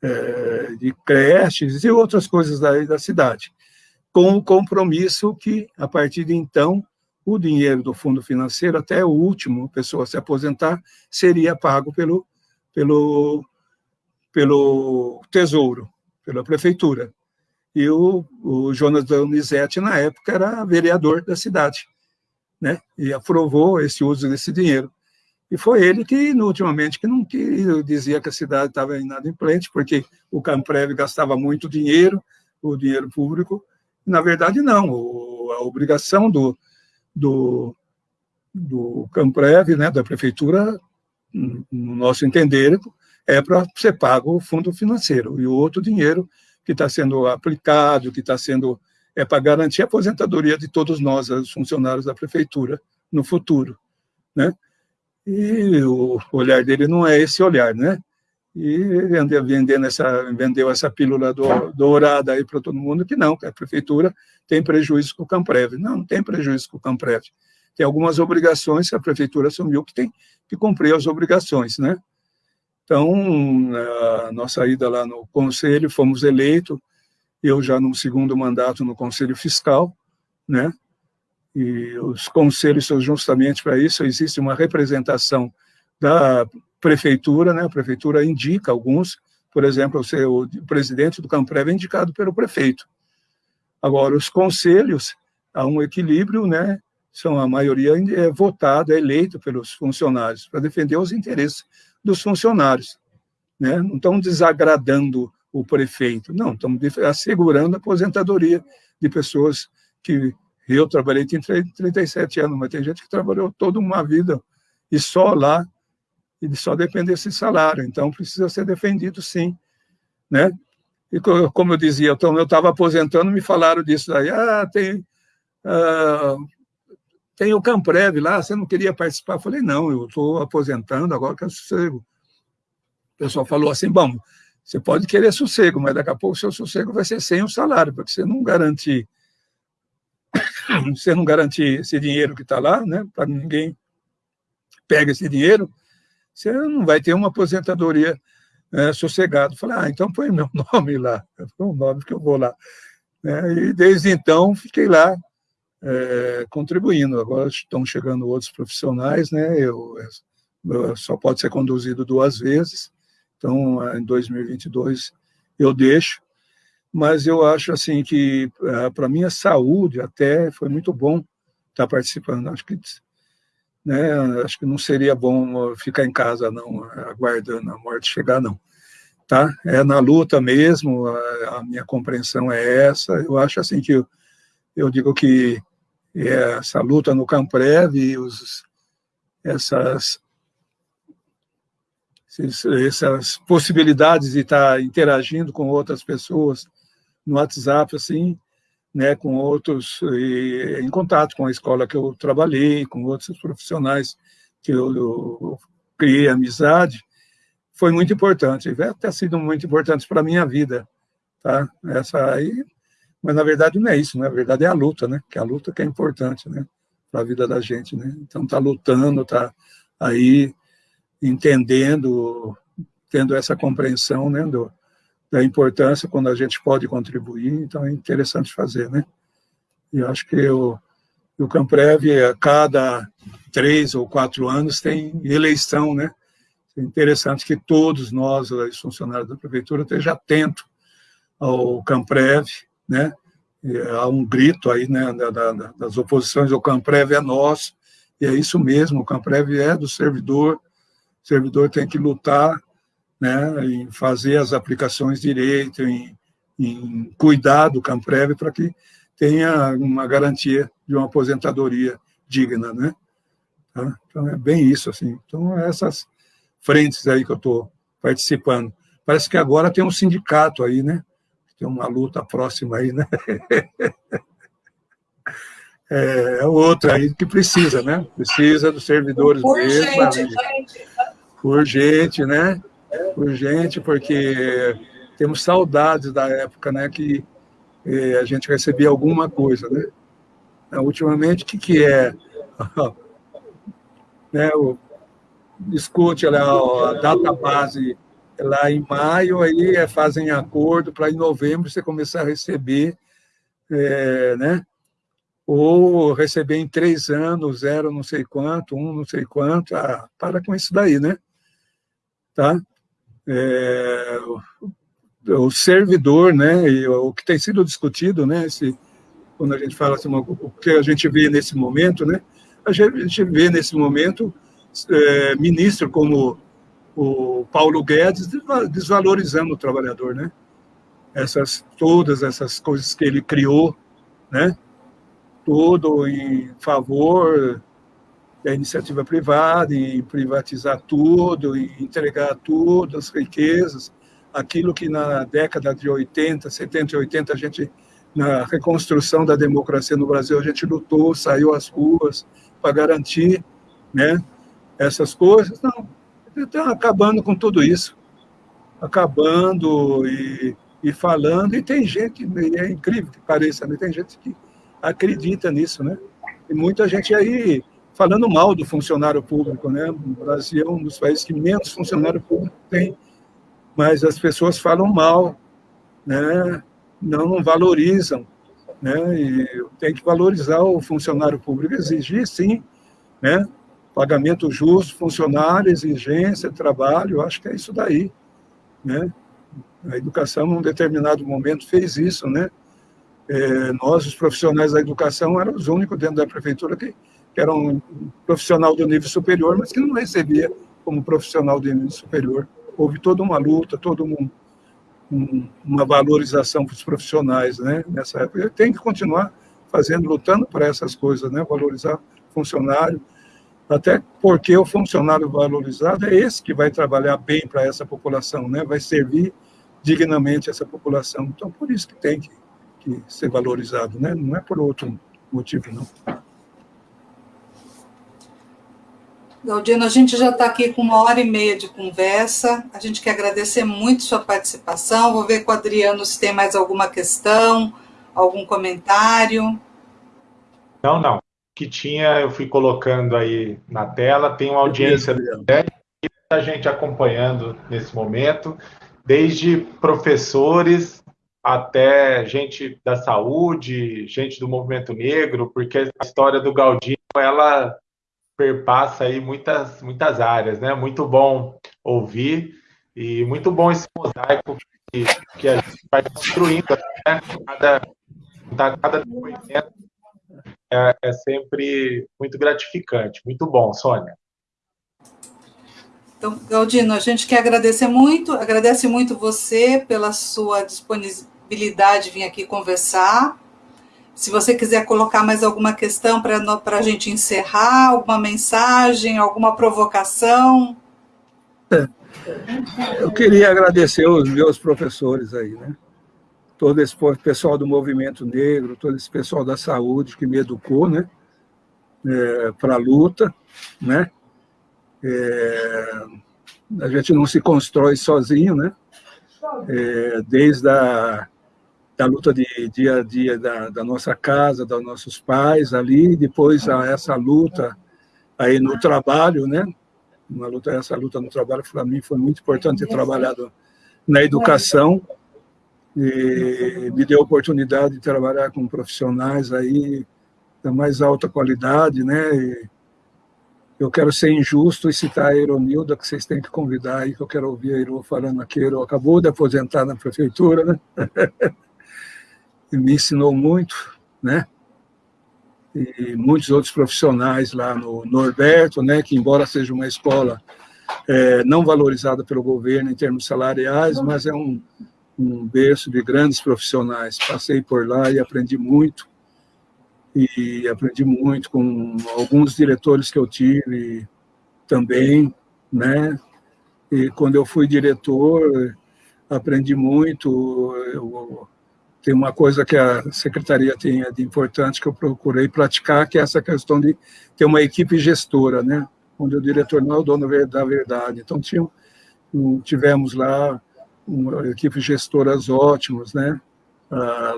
é, de creches e outras coisas da, da cidade, com o compromisso que, a partir de então, o dinheiro do fundo financeiro, até o último pessoa se aposentar, seria pago pelo, pelo, pelo Tesouro, pela Prefeitura. E o, o Jonas Donizete, na época, era vereador da cidade, né? e aprovou esse uso desse dinheiro. E foi ele que, ultimamente, que não que dizia que a cidade estava inadimplente, porque o Camprev gastava muito dinheiro, o dinheiro público. Na verdade, não. O, a obrigação do, do, do Camprev, né, da prefeitura, no nosso entender, é para ser pago o fundo financeiro. E o outro dinheiro que está sendo aplicado, que está sendo... é para garantir a aposentadoria de todos nós, os funcionários da prefeitura, no futuro. Né? E o olhar dele não é esse olhar, né? E vendeu, vendendo essa, vendeu essa pílula do, dourada aí para todo mundo, que não, que a prefeitura tem prejuízo com o Camprev. Não, não tem prejuízo com o Camprev. Tem algumas obrigações que a prefeitura assumiu que tem que cumprir as obrigações, né? Então, a nossa ida lá no conselho, fomos eleitos, eu já no segundo mandato no conselho fiscal, né? E os conselhos são justamente para isso, existe uma representação da prefeitura, né? a prefeitura indica alguns, por exemplo, o, o presidente do Camprev é indicado pelo prefeito. Agora, os conselhos, há um equilíbrio, né? são a maioria é votada, é eleito pelos funcionários, para defender os interesses dos funcionários. Né? Não estão desagradando o prefeito, não, estão assegurando a aposentadoria de pessoas que eu trabalhei, tinha 37 anos, mas tem gente que trabalhou toda uma vida e só lá, e só depende desse salário. Então, precisa ser defendido, sim. Né? E como eu dizia, então, eu estava aposentando, me falaram disso aí. Ah, tem, ah, tem o Camprev lá, você não queria participar? Eu falei, não, eu estou aposentando, agora que sossego. O pessoal falou assim, bom, você pode querer sossego, mas daqui a pouco o seu sossego vai ser sem o salário, porque você não garante você não garantir esse dinheiro que está lá, né, para ninguém pega esse dinheiro, você não vai ter uma aposentadoria é, sossegado. Falei, ah, então põe meu nome lá, foi um nome que eu vou lá. É, e desde então fiquei lá é, contribuindo. Agora estão chegando outros profissionais, né? Eu, eu, só pode ser conduzido duas vezes. Então, em 2022 eu deixo, mas eu acho assim que é, para minha saúde até foi muito bom estar participando. Acho que né, acho que não seria bom ficar em casa não, aguardando a morte chegar não. Tá? É na luta mesmo, a, a minha compreensão é essa. Eu acho assim que eu, eu digo que essa luta no Camprev e os, essas essas possibilidades de estar interagindo com outras pessoas no WhatsApp, assim, né, com outros, e, em contato com a escola que eu trabalhei, com outros profissionais que eu, eu criei amizade, foi muito importante, vai ter sido muito importante para a minha vida, tá? Essa aí, mas na verdade não é isso, né? Na verdade é a luta, né? Que a luta que é importante, né? Para a vida da gente, né? Então tá lutando, tá aí entendendo, tendo essa compreensão, né? Do, da importância quando a gente pode contribuir, então é interessante fazer, né? E acho que o, o Camprev, a cada três ou quatro anos, tem eleição, né? É interessante que todos nós, os funcionários da prefeitura, estejam atentos ao Camprev, né? há um grito aí, né, das oposições, o Camprev é nosso, e é isso mesmo, o Camprev é do servidor, o servidor tem que lutar né, em fazer as aplicações direito, em, em cuidar do Camprev para que tenha uma garantia de uma aposentadoria digna, né? Tá? Então, é bem isso, assim. Então, essas frentes aí que eu estou participando. Parece que agora tem um sindicato aí, né? Tem uma luta próxima aí, né? É, é outra aí que precisa, né? Precisa dos servidores urgente, mesmo. Urgente. urgente, né? Urgente, porque temos saudades da época, né? Que eh, a gente recebia alguma coisa, né? Ultimamente, o que, que é? né, o discute lá a data base lá em maio, aí é, fazem acordo para em novembro você começar a receber, é, né? Ou receber em três anos, zero não sei quanto, um não sei quanto, ah, para com isso daí, né? Tá? É, o servidor, né, e o que tem sido discutido, né, esse, quando a gente fala assim, o que a gente vê nesse momento, né, a gente vê nesse momento é, ministro como o Paulo Guedes desvalorizando o trabalhador, né? Essas todas essas coisas que ele criou, né? Tudo em favor iniciativa privada, em privatizar tudo, em entregar tudo, as riquezas, aquilo que na década de 80, 70 e 80 a gente na reconstrução da democracia no Brasil a gente lutou, saiu às ruas para garantir, né? essas coisas. Não, estão acabando com tudo isso. Acabando e, e falando. E tem gente, é incrível que pareça, né? tem gente que acredita nisso, né? E muita gente aí falando mal do funcionário público, né? O Brasil é um dos países que menos funcionário público tem, mas as pessoas falam mal, né? Não, valorizam, né? E tem que valorizar o funcionário público, exigir sim, né? pagamento justo, funcionário, exigência, trabalho, acho que é isso daí, né? A educação, num determinado momento, fez isso, né? É, nós, os profissionais da educação, éramos os únicos dentro da prefeitura que, que eram um profissional do nível superior, mas que não recebia como profissional do nível superior. Houve toda uma luta, toda um, um, uma valorização para os profissionais, né? Nessa época, tem que continuar fazendo, lutando para essas coisas, né? Valorizar funcionário, até porque o funcionário valorizado é esse que vai trabalhar bem para essa população, né? vai servir dignamente essa população. Então, por isso que tem que, que ser valorizado, né? não é por outro motivo, não. Galdino, a gente já está aqui com uma hora e meia de conversa. A gente quer agradecer muito sua participação. Vou ver com o Adriano se tem mais alguma questão, algum comentário. Não, não que tinha, eu fui colocando aí na tela, tem uma audiência muita gente acompanhando nesse momento, desde professores até gente da saúde, gente do movimento negro, porque a história do Galdino ela perpassa aí muitas muitas áreas, né? Muito bom ouvir e muito bom esse mosaico que, que a gente vai construindo, né? Cada, cada depoimento é, é sempre muito gratificante. Muito bom, Sônia. Então, Galdino, a gente quer agradecer muito, agradece muito você pela sua disponibilidade de vir aqui conversar. Se você quiser colocar mais alguma questão para a gente encerrar, alguma mensagem, alguma provocação. É. Eu queria agradecer os meus professores aí, né? Todo esse pessoal do movimento negro, todo esse pessoal da saúde que me educou, né? É, para a luta, né? É, a gente não se constrói sozinho, né? É, desde a da luta de dia a dia da, da, nossa casa, dos nossos pais ali, depois a essa luta aí no trabalho, né? Uma luta, essa luta no trabalho para mim foi muito importante ter trabalhado na educação e me deu a oportunidade de trabalhar com profissionais aí da mais alta qualidade, né? E, eu quero ser injusto e citar a Ironilda, que vocês têm que convidar aí, que eu quero ouvir a Iro falando aqui. Iro acabou de aposentar na prefeitura, né? me ensinou muito, né? E muitos outros profissionais lá no Norberto, né? Que, embora seja uma escola é, não valorizada pelo governo em termos salariais, mas é um, um berço de grandes profissionais. Passei por lá e aprendi muito e aprendi muito com alguns diretores que eu tive também, né? E quando eu fui diretor, aprendi muito. Eu, tem uma coisa que a secretaria tem de importante que eu procurei praticar, que é essa questão de ter uma equipe gestora, né? Onde o diretor não é o dono da verdade. Então, tinha, tivemos lá uma equipe gestoras ótimas, né? Ah,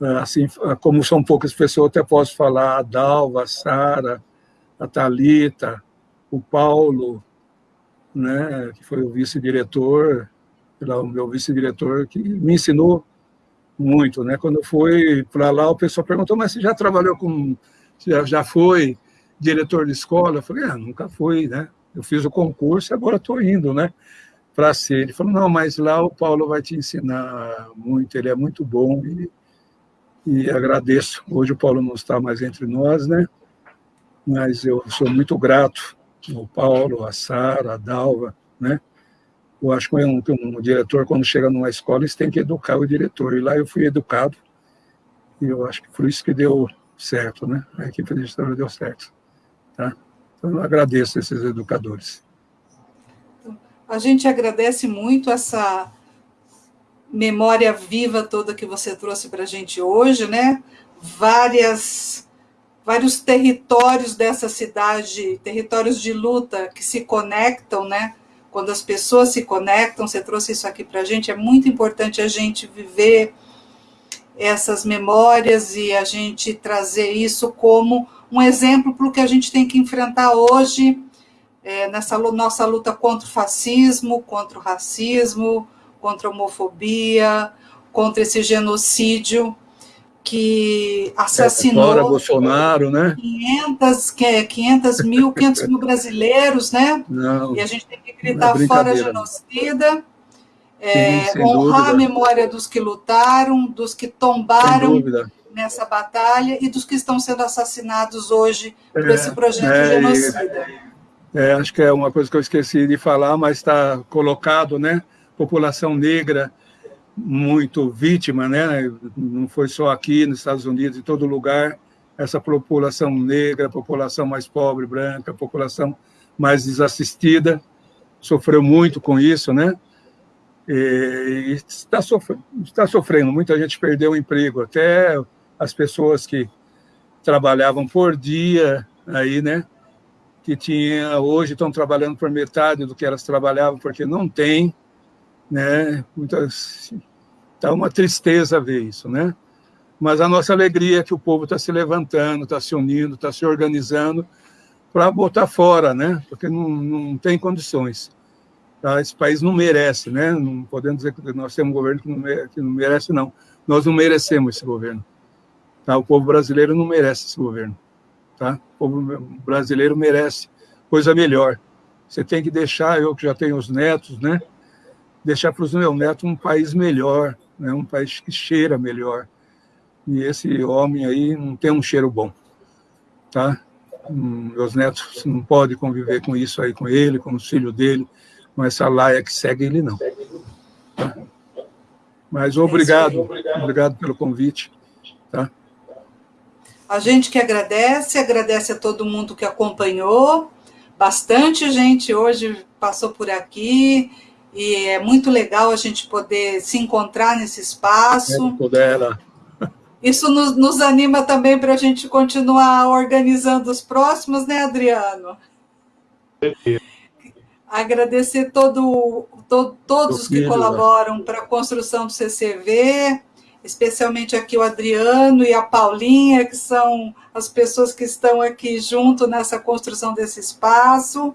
é, assim, como são poucas pessoas, até posso falar a Dalva, a Sara, a Talita, o Paulo, né, que foi o vice-diretor, o meu vice-diretor, que me ensinou muito, né? Quando eu fui para lá, o pessoal perguntou: "Mas você já trabalhou com já, já foi diretor de escola?" Eu falei: "Ah, nunca fui, né? Eu fiz o concurso e agora estou indo, né?" Para ser. Ele falou: "Não, mas lá o Paulo vai te ensinar muito, ele é muito bom e e agradeço. Hoje o Paulo não está mais entre nós, né? Mas eu sou muito grato ao Paulo, a Sara, a Dalva, né? Eu acho que um, um diretor, quando chega numa escola, eles têm que educar o diretor. E lá eu fui educado, e eu acho que por isso que deu certo, né? A equipe de gestão deu certo. Tá? Então, eu agradeço esses educadores. A gente agradece muito essa memória viva toda que você trouxe para a gente hoje, né? Várias, vários territórios dessa cidade, territórios de luta que se conectam, né? Quando as pessoas se conectam, você trouxe isso aqui para a gente, é muito importante a gente viver essas memórias e a gente trazer isso como um exemplo para o que a gente tem que enfrentar hoje, é, nessa nossa luta contra o fascismo, contra o racismo, contra a homofobia, contra esse genocídio que assassinou é, Bolsonaro, né? 500, 500 mil, 500 mil brasileiros, né? Não, e a gente tem que gritar é fora genocida, é, Sim, honrar dúvida. a memória dos que lutaram, dos que tombaram nessa batalha e dos que estão sendo assassinados hoje por é, esse projeto é, genocida. É, acho que é uma coisa que eu esqueci de falar, mas está colocado, né? população negra muito vítima, né? Não foi só aqui nos Estados Unidos, em todo lugar, essa população negra, população mais pobre, branca, população mais desassistida, sofreu muito com isso, né? E está sofrendo, está sofrendo, muita gente perdeu o emprego, até as pessoas que trabalhavam por dia aí, né? Que tinha, hoje estão trabalhando por metade do que elas trabalhavam, porque não tem né? Muitas tá uma tristeza ver isso, né? Mas a nossa alegria é que o povo está se levantando, está se unindo, está se organizando para botar fora, né? Porque não, não tem condições. Tá? Esse país não merece, né? Não podemos dizer que nós temos um governo que não, merece, que não merece, não. Nós não merecemos esse governo. Tá? O povo brasileiro não merece esse governo. Tá? O povo brasileiro merece coisa melhor. Você tem que deixar, eu que já tenho os netos, né? Deixar para os meus netos um país melhor, né? um país que cheira melhor. E esse homem aí não tem um cheiro bom. Tá? Meus netos não podem conviver com isso aí, com ele, com os filhos dele, com essa laia que segue ele, não. Tá? Mas obrigado, obrigado pelo convite. Tá? A gente que agradece, agradece a todo mundo que acompanhou. Bastante gente hoje passou por aqui e é muito legal a gente poder se encontrar nesse espaço. Dela. Isso nos, nos anima também para a gente continuar organizando os próximos, né, Adriano? Agradecer todo, todo todos que colaboram para a construção do CCV, especialmente aqui o Adriano e a Paulinha, que são as pessoas que estão aqui junto nessa construção desse espaço.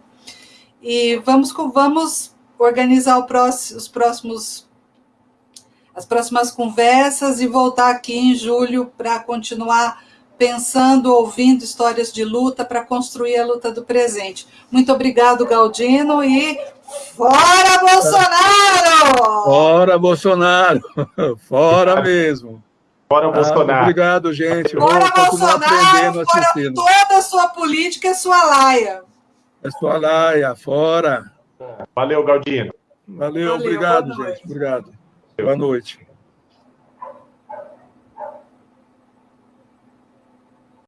E vamos, vamos organizar próximo, os próximos as próximas conversas e voltar aqui em julho para continuar pensando, ouvindo histórias de luta para construir a luta do presente. Muito obrigado, Galdino, e fora Bolsonaro! Fora Bolsonaro! Fora mesmo! Fora ah, Bolsonaro! Obrigado, gente. Fora Bolsonaro! Fora toda a sua política e sua laia. É sua laia, fora. Valeu, Galdino. Valeu, Valeu obrigado, gente. Obrigado. Boa noite.